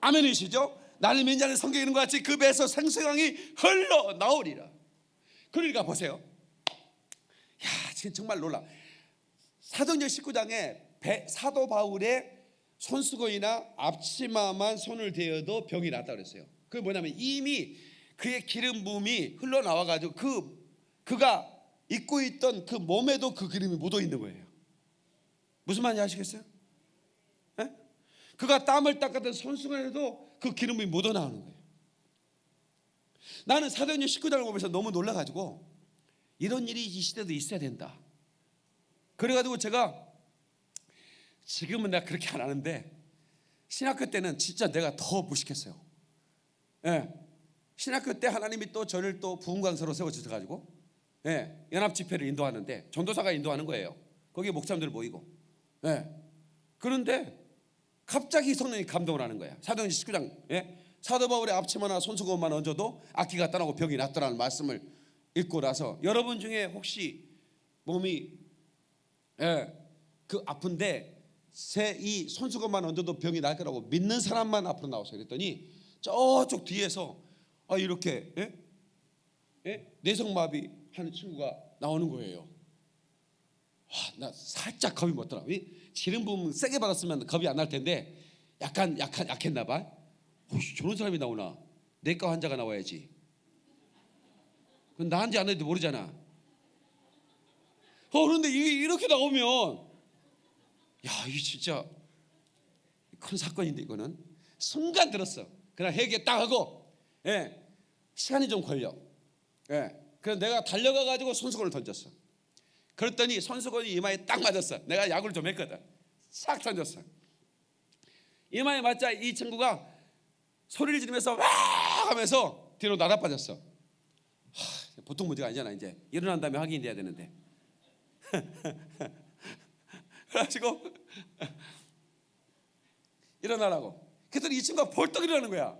아멘이시죠? 나를 민자는 성경에 있는 것 같이 그 배에서 생수강이 흘러 나오리라. 그러니까 보세요. 정말 놀라. 사도행전 19장에 배, 사도 바울의 손수건이나 앞치마만 손을 대어도 병이 낫다 그랬어요. 그게 뭐냐면 이미 그의 기름 부음이 흘러 나와 가지고 그 그가 입고 있던 그 몸에도 그 기름이 묻어 있는 거예요. 무슨 말인지 아시겠어요? 예? 그가 땀을 닦았던 손수건에도 그 기름이 묻어 나오는 거예요. 나는 사도행전 19장을 보면서 너무 놀라 가지고 이런 일이 이 시대도 있어야 된다. 그래 가지고 제가 지금은 내가 그렇게 안 하는데 신학교 때는 진짜 내가 더 무식했어요. 예. 신학교 때 하나님이 또 저를 또 부흥 강사로 세워 주셔 가지고 예. 연합 집회를 인도하는데 전도사가 인도하는 거예요. 거기에 목사님들 모이고. 예. 그런데 갑자기 성령이 감동을 하는 거야. 사도행전 19장. 예? 사도 바울의 앞치마나 손수건만 얹어도 악기가 떠나고 병이 낫더라는 말씀을 읽고 나서 여러분 중에 혹시 몸이 예, 그 아픈데 새이 손수건만 얹어도 병이 날 거라고 믿는 사람만 앞으로 나오세요. 그랬더니 저쪽 뒤에서 아 이렇게 예? 예? 내성마비 하는 친구가 나오는 거예요. 와, 나 살짝 겁이 못 들어. 이 기름 부음 세게 받았으면 겁이 안 날 텐데 약간 약간 약했나 봐. 혹시 저런 사람이 나오나? 내과 환자가 나와야지. 그건 나한지 안 해도 모르잖아. 어 그런데 이렇게 나오면 야 이게 진짜 큰 사건인데 이거는 순간 들었어. 그냥 회개 딱 하고 예 시간이 좀 걸려. 예 그래서 내가 달려가 가지고 손수건을 던졌어. 그랬더니 손수건이 이마에 딱 맞았어. 내가 야구를 좀 했거든. 싹 던졌어. 이마에 맞자 이 친구가 소리를 지르면서 와 하면서 뒤로 나다 빠졌어. 하, 보통 문제가 아니잖아 이제 일어난 다음에 확인이 돼야 되는데. 그래가지고 일어나라고. 그랬더니 이 친구가 벌떡 일어나는 거야.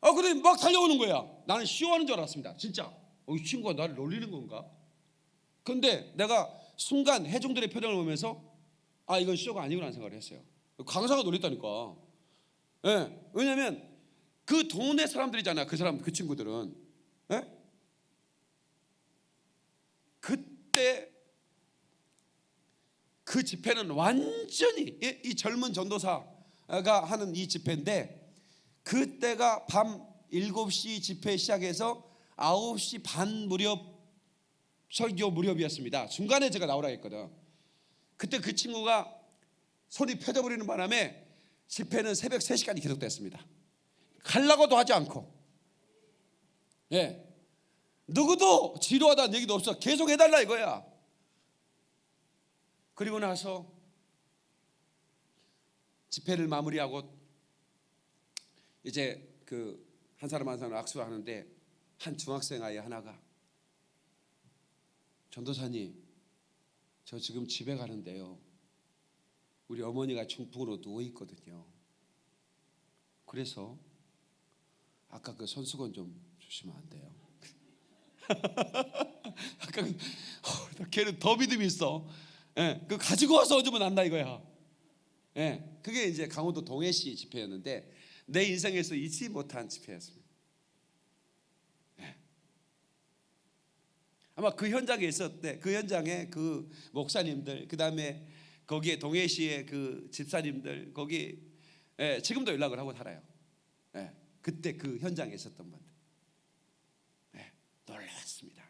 아, 그래 막 달려오는 거야. 나는 쇼하는 줄 알았습니다. 진짜. 어, 이 친구가 나를 놀리는 건가? 근데 내가 순간 해종들의 표정을 보면서 아 이건 쇼가 아니구나 생각을 했어요. 강사가 놀랬다니까. 예, 왜냐하면 그 동네 사람들이잖아. 그 사람 그 친구들은. 예? 그때 그 집회는 완전히 이, 이 젊은 전도사가 하는 이 집회인데 그때가 밤 7시 집회 시작해서 9시 반 무렵 설교 무렵이었습니다. 중간에 제가 나오라 했거든. 그때 그 친구가 손이 펴져버리는 바람에 집회는 새벽 3시까지 계속됐습니다. 갈라고도 하지 않고 예. 누구도 지루하다는 얘기도 없어. 계속 해달라 이거야. 그리고 나서 집회를 마무리하고 이제 그 한 사람 한 사람 악수하는데 한 중학생 아이 하나가 전도사님 저 지금 집에 가는데요. 우리 어머니가 중풍으로 누워 있거든요. 그래서 아까 그 손수건 좀 주시면 안 돼요? 아까 걔는 더 믿음이 있어. 예, 그 가지고 와서 얹으면 안다 이거야. 예, 그게 이제 강원도 동해시 집회였는데 내 인생에서 잊지 못한 집회였습니다. 예. 아마 그 현장에 있었대. 그 현장에 그 목사님들, 그 다음에 거기에 동해시의 그 집사님들, 거기 예, 지금도 연락을 하고 살아요. 예, 그때 그 현장에 있었던 분들. 예, 놀라웠습니다.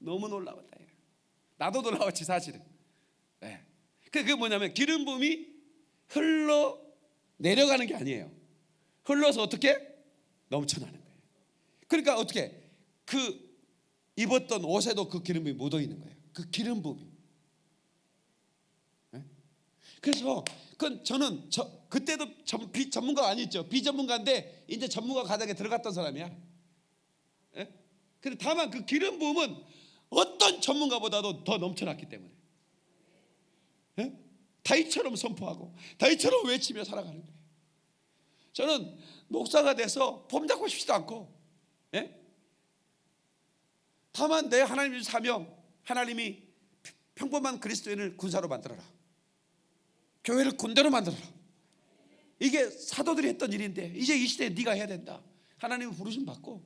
너무 놀라웠다. 나도 놀라웠지 사실은. 예. 그 그게 뭐냐면 기름 부음이 흘러 내려가는 게 아니에요. 흘러서 어떻게 넘쳐나는 거예요. 그러니까 어떻게 그 입었던 옷에도 그 기름 부음이 묻어 있는 거예요. 그 기름 부음이. 예? 그래서 그 저는 저 그때도 전, 비, 전문가가 아니죠. 비전문가인데 이제 전문가 과정에 들어갔던 사람이야. 예? 근데 다만 그 기름 부음은 어떤 전문가보다도 더 넘쳐났기 때문에 예? 다윗처럼 선포하고 다윗처럼 외치며 살아가는 거예요. 저는 목사가 돼서 폼 잡고 싶지도 않고 예? 다만 내 하나님의 사명 하나님이 평범한 그리스도인을 군사로 만들어라. 교회를 군대로 만들어라. 이게 사도들이 했던 일인데 이제 이 시대에 네가 해야 된다. 하나님의 부르심 받고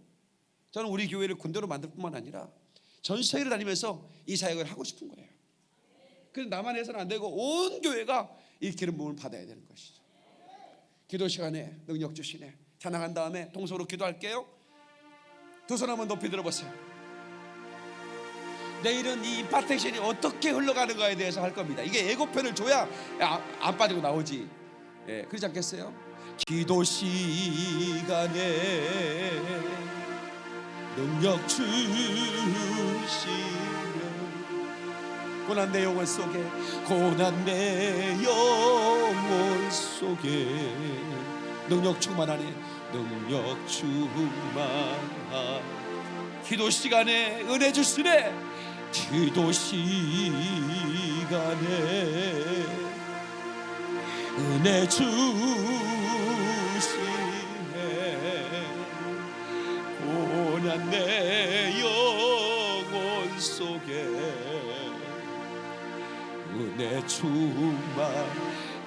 저는 우리 교회를 군대로 만들 뿐만 아니라 전 세계를 다니면서 이 사역을 하고 싶은 거예요. 그래서 나만 해서는 안 되고 온 교회가 이 기름 부음을 받아야 되는 것이죠. 기도 시간에 능력 주시네. 찬양한 다음에 동서로 기도할게요. 두 손 한번 높이 들어보세요. 내일은 이 임파텍션이 어떻게 흘러가는가에 대해서 할 겁니다. 이게 예고편을 줘야 안, 안 빠지고 나오지. 예, 그렇지 않겠어요? 기도 시간에 능력 주시며 고난 내 영혼 속에 고난 내 영혼 속에 능력 충만하네 능력 충만하 기도 시간에 은혜 주시네. 기도 시간에 은혜 주시네 고난 내 영혼 속에 은혜 충만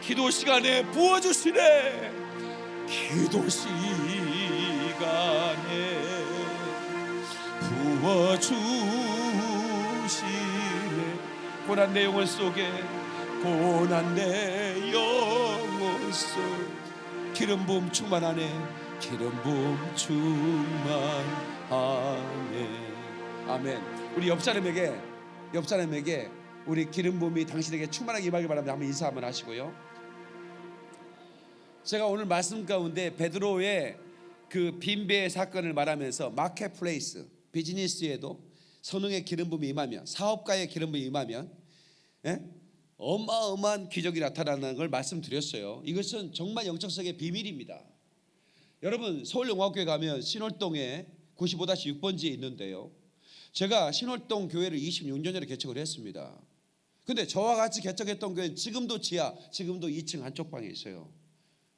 기도 시간에 부어주시네. 기도 시간에 부어주시네. 고난 내 영혼 속에 고난 내 영혼 속 기름 부음 충만하네. 기름 부음 충만 하네 아멘 우리 옆 사람에게 옆 사람에게 우리 기름 부음이 당신에게 충만하게 임하길 바랍니다 한번 인사 한번 하시고요 제가 오늘 말씀 가운데 베드로의 그 빈배 사건을 말하면서 마켓플레이스 비즈니스에도 선흥의 기름 부음이 임하면 사업가의 기름 부음이 임하면 예? 어마어마한 기적이 나타나는 걸 말씀드렸어요. 이것은 정말 영적성의 비밀입니다. 여러분 서울영화교회 가면 신월동에 95-6번지에 있는데요. 제가 신월동 교회를 26년 전에 개척을 했습니다. 근데 저와 같이 개척했던 교회는 지금도 지하, 지금도 2층 한쪽 방에 있어요.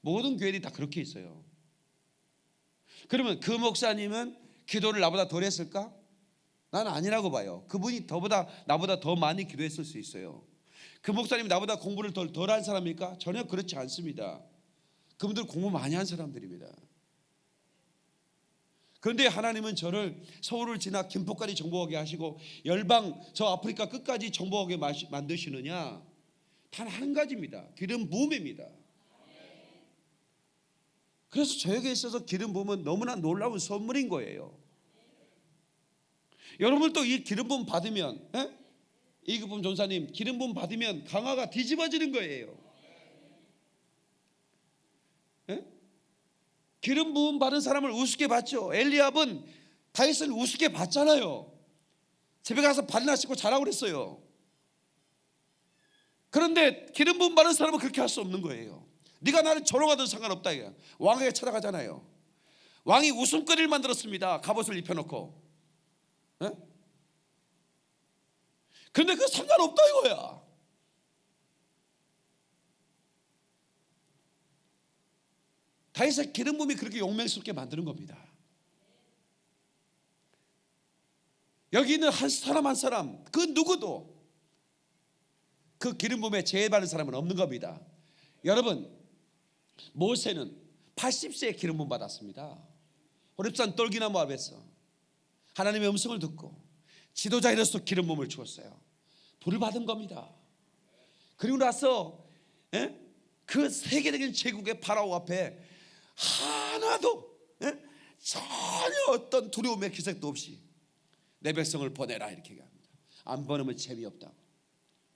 모든 교회들이 다 그렇게 있어요. 그러면 그 목사님은 기도를 나보다 덜 했을까? 나는 아니라고 봐요. 그분이 더보다 나보다 더 많이 기도했을 수 있어요. 그 목사님이 나보다 공부를 덜 덜한 사람입니까? 전혀 그렇지 않습니다. 그분들 공부 많이 한 사람들입니다. 그런데 하나님은 저를 서울을 지나 김포까지 정복하게 하시고 열방 저 아프리카 끝까지 정복하게 마시- 만드시느냐? 단 한 가지입니다. 기름 부음입니다. 그래서 저에게 있어서 기름 부음은 너무나 놀라운 선물인 거예요. 여러분도 이 기름 부음 받으면 에? 이급분 전사님 기름 부음 받으면 강화가 뒤집어지는 거예요. 기름 부음 받은 사람을 우습게 봤죠. 엘리압은 다윗을 우습게 봤잖아요. 집에 가서 발이나 씻고 자라고 그랬어요. 그런데 기름 부음 받은 사람은 그렇게 할 수 없는 거예요. 네가 나를 조롱하든 상관없다. 왕에게 찾아가잖아요. 왕이 웃음거리를 만들었습니다. 갑옷을 입혀놓고. 에? 근데 그 상관없다 이거야. 다윗의 기름 부음이 그렇게 용맹스럽게 만드는 겁니다. 여기 있는 한 사람 한 사람 그 누구도 그 기름 부음에 제해 받는 사람은 없는 겁니다. 여러분 모세는 80세에 기름 부음 받았습니다. 호렙산 떨기나무 앞에서 하나님의 음성을 듣고 지도자로서 기름 부음을 주었어요. 불을 받은 겁니다. 그리고 나서 예? 그 세계적인 제국의 파라오 앞에 하나도 예? 전혀 어떤 두려움의 기색도 없이 내 백성을 보내라 이렇게 얘기합니다. 안 보내면 재미없다.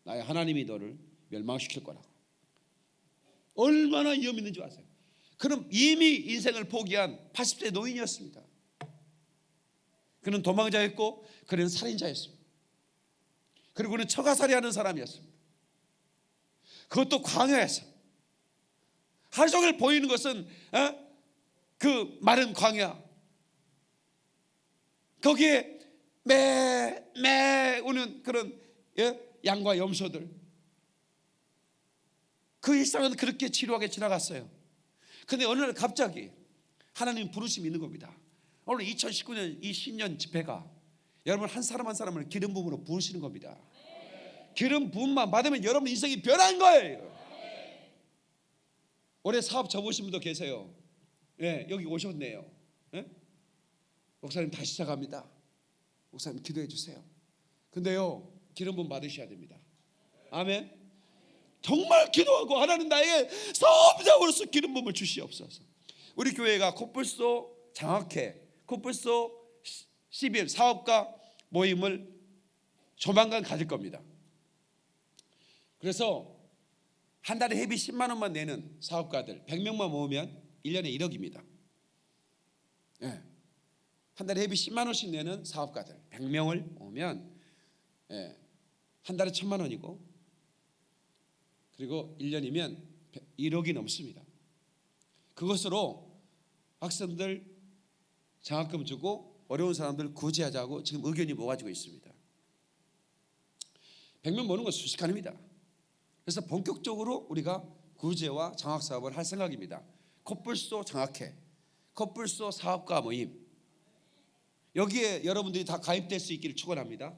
나의 하나님이 너를 멸망시킬 거라고. 얼마나 위험 있는 줄 아세요? 그는 이미 인생을 포기한 80세 노인이었습니다. 그는 도망자였고 그는 살인자였습니다. 그리고 그는 처가살이하는 사람이었습니다. 그것도 광야에서 하루 종일 보이는 것은 어? 그 마른 광야 거기에 매매 우는 그런 예? 양과 염소들 그 일상은 그렇게 지루하게 지나갔어요. 근데 어느 날 갑자기 하나님 부르심이 있는 겁니다. 오늘 2019년 이 신년 집회가 여러분 한 사람 한 사람을 기름 부음으로 부으시는 겁니다. 기름 부음만 받으면 여러분 인생이 변한 거예요. 올해 사업 접으신 분도 계세요. 예, 여기 오셨네요. 예? 목사님 다시 시작합니다. 목사님 기도해 주세요. 근데요 기름 부음 받으셔야 됩니다. 아멘. 정말 기도하고 하나님 나에게 섬장으로서 기름 부음을 주시옵소서. 우리 교회가 코뿔소 장학회, 코뿔소 CBM 사업가 모임을 조만간 가질 겁니다. 그래서 한 달에 회비 10만 원만 내는 사업가들 100명만 모으면 1년에 1억입니다. 예. 한 달에 회비 10만 원씩 내는 사업가들 100명을 모으면 예. 한 달에 1000만 원이고 그리고 1년이면 1억이 넘습니다. 그것으로 학생들 장학금 주고 어려운 사람들 구제하자고 지금 의견이 모아지고 있습니다. 100명 모는 건 순식간입니다. 그래서 본격적으로 우리가 구제와 장학 사업을 할 생각입니다. 코뿔소 장학회, 코뿔소 사업가 모임. 여기에 여러분들이 다 가입될 수 있기를 축원합니다.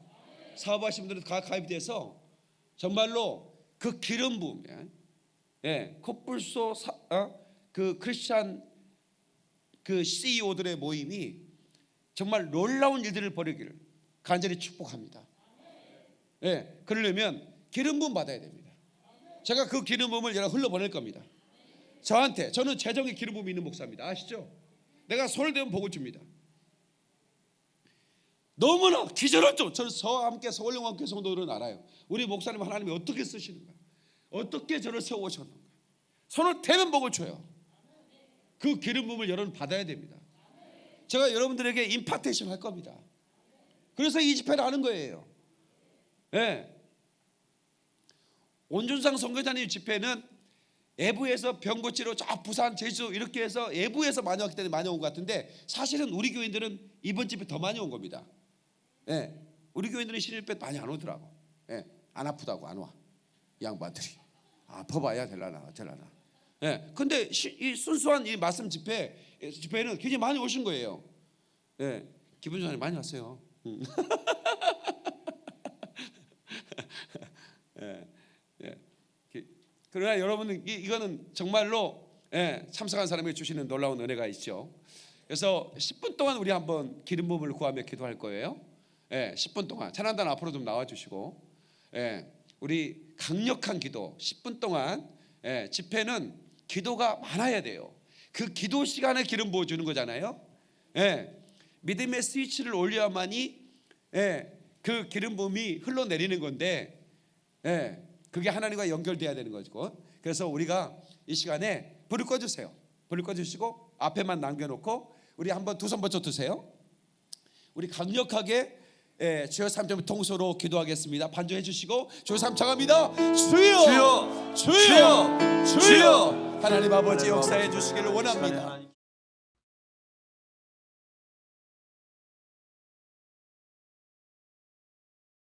사업하시는 분들은 다 가입돼서 정말로 그 기름 부음, 예, 예, 코뿔소 사, 어? 그 크리스찬 그 CEO들의 모임이 정말 놀라운 일들을 벌이기를 간절히 축복합니다. 예, 그러려면 기름 부음 받아야 됩니다. 제가 그 기름 부음을 여러 흘러 보낼 겁니다. 저한테 저는 재정에 기름 부음이 있는 목사입니다. 아시죠? 내가 손을 대면 복을 줍니다. 너무나 기절했죠. 저는 저와 함께 서울영광교 성도들은 알아요. 우리 목사님 하나님이 어떻게 쓰시는가? 어떻게 저를 세우셨는가? 손을 대면 복을 줘요. 그 기름 부음을 여러분 받아야 됩니다. 제가 여러분들에게 임파테이션 할 겁니다. 그래서 이 집회를 하는 거예요. 예. 네. 온준상 선교사님 집회는 예부에서 병고치로 저 부산 제주 이렇게 해서 예부에서 많이 왔기 때문에 많이 온 것 같은데 사실은 우리 교인들은 이번 집회 더 많이 온 겁니다. 예, 우리 교인들은 신일배 많이 안 오더라고. 예, 안 아프다고 안 와. 이 양반들이 아파봐야 될라나 될라나. 예, 근데 시, 이 순수한 이 말씀 집회 집회는 굉장히 많이 오신 거예요. 예, 기분 좋아요 많이 왔어요. 음. 예, 예. 그러나 여러분은 이, 이거는 정말로 예, 참석한 사람에게 주시는 놀라운 은혜가 있죠. 그래서 10분 동안 우리 한번 기름 부음을 구하며 기도할 거예요. 예, 10분 동안 찬양단 앞으로 좀 나와 주시고 예, 우리 강력한 기도 10분 동안 예, 집회는 기도가 많아야 돼요. 그 기도 시간에 기름 부어 주는 거잖아요. 예, 믿음의 스위치를 올려야만이 예, 그 기름 부음이 흘러내리는 건데 예, 그게 하나님과 연결돼야 되는 거죠. 그래서 우리가 이 시간에 불을 꺼주세요. 불을 꺼주시고 앞에만 남겨놓고 우리 한번 두 손 번쩍 드세요. 우리 강력하게 예, 주여 삼점 통소로 기도하겠습니다. 반주해 주시고 주여 삼창합니다. 주여, 주여, 주여, 주여, 하나님 아버지 역사해 주시기를 원합니다.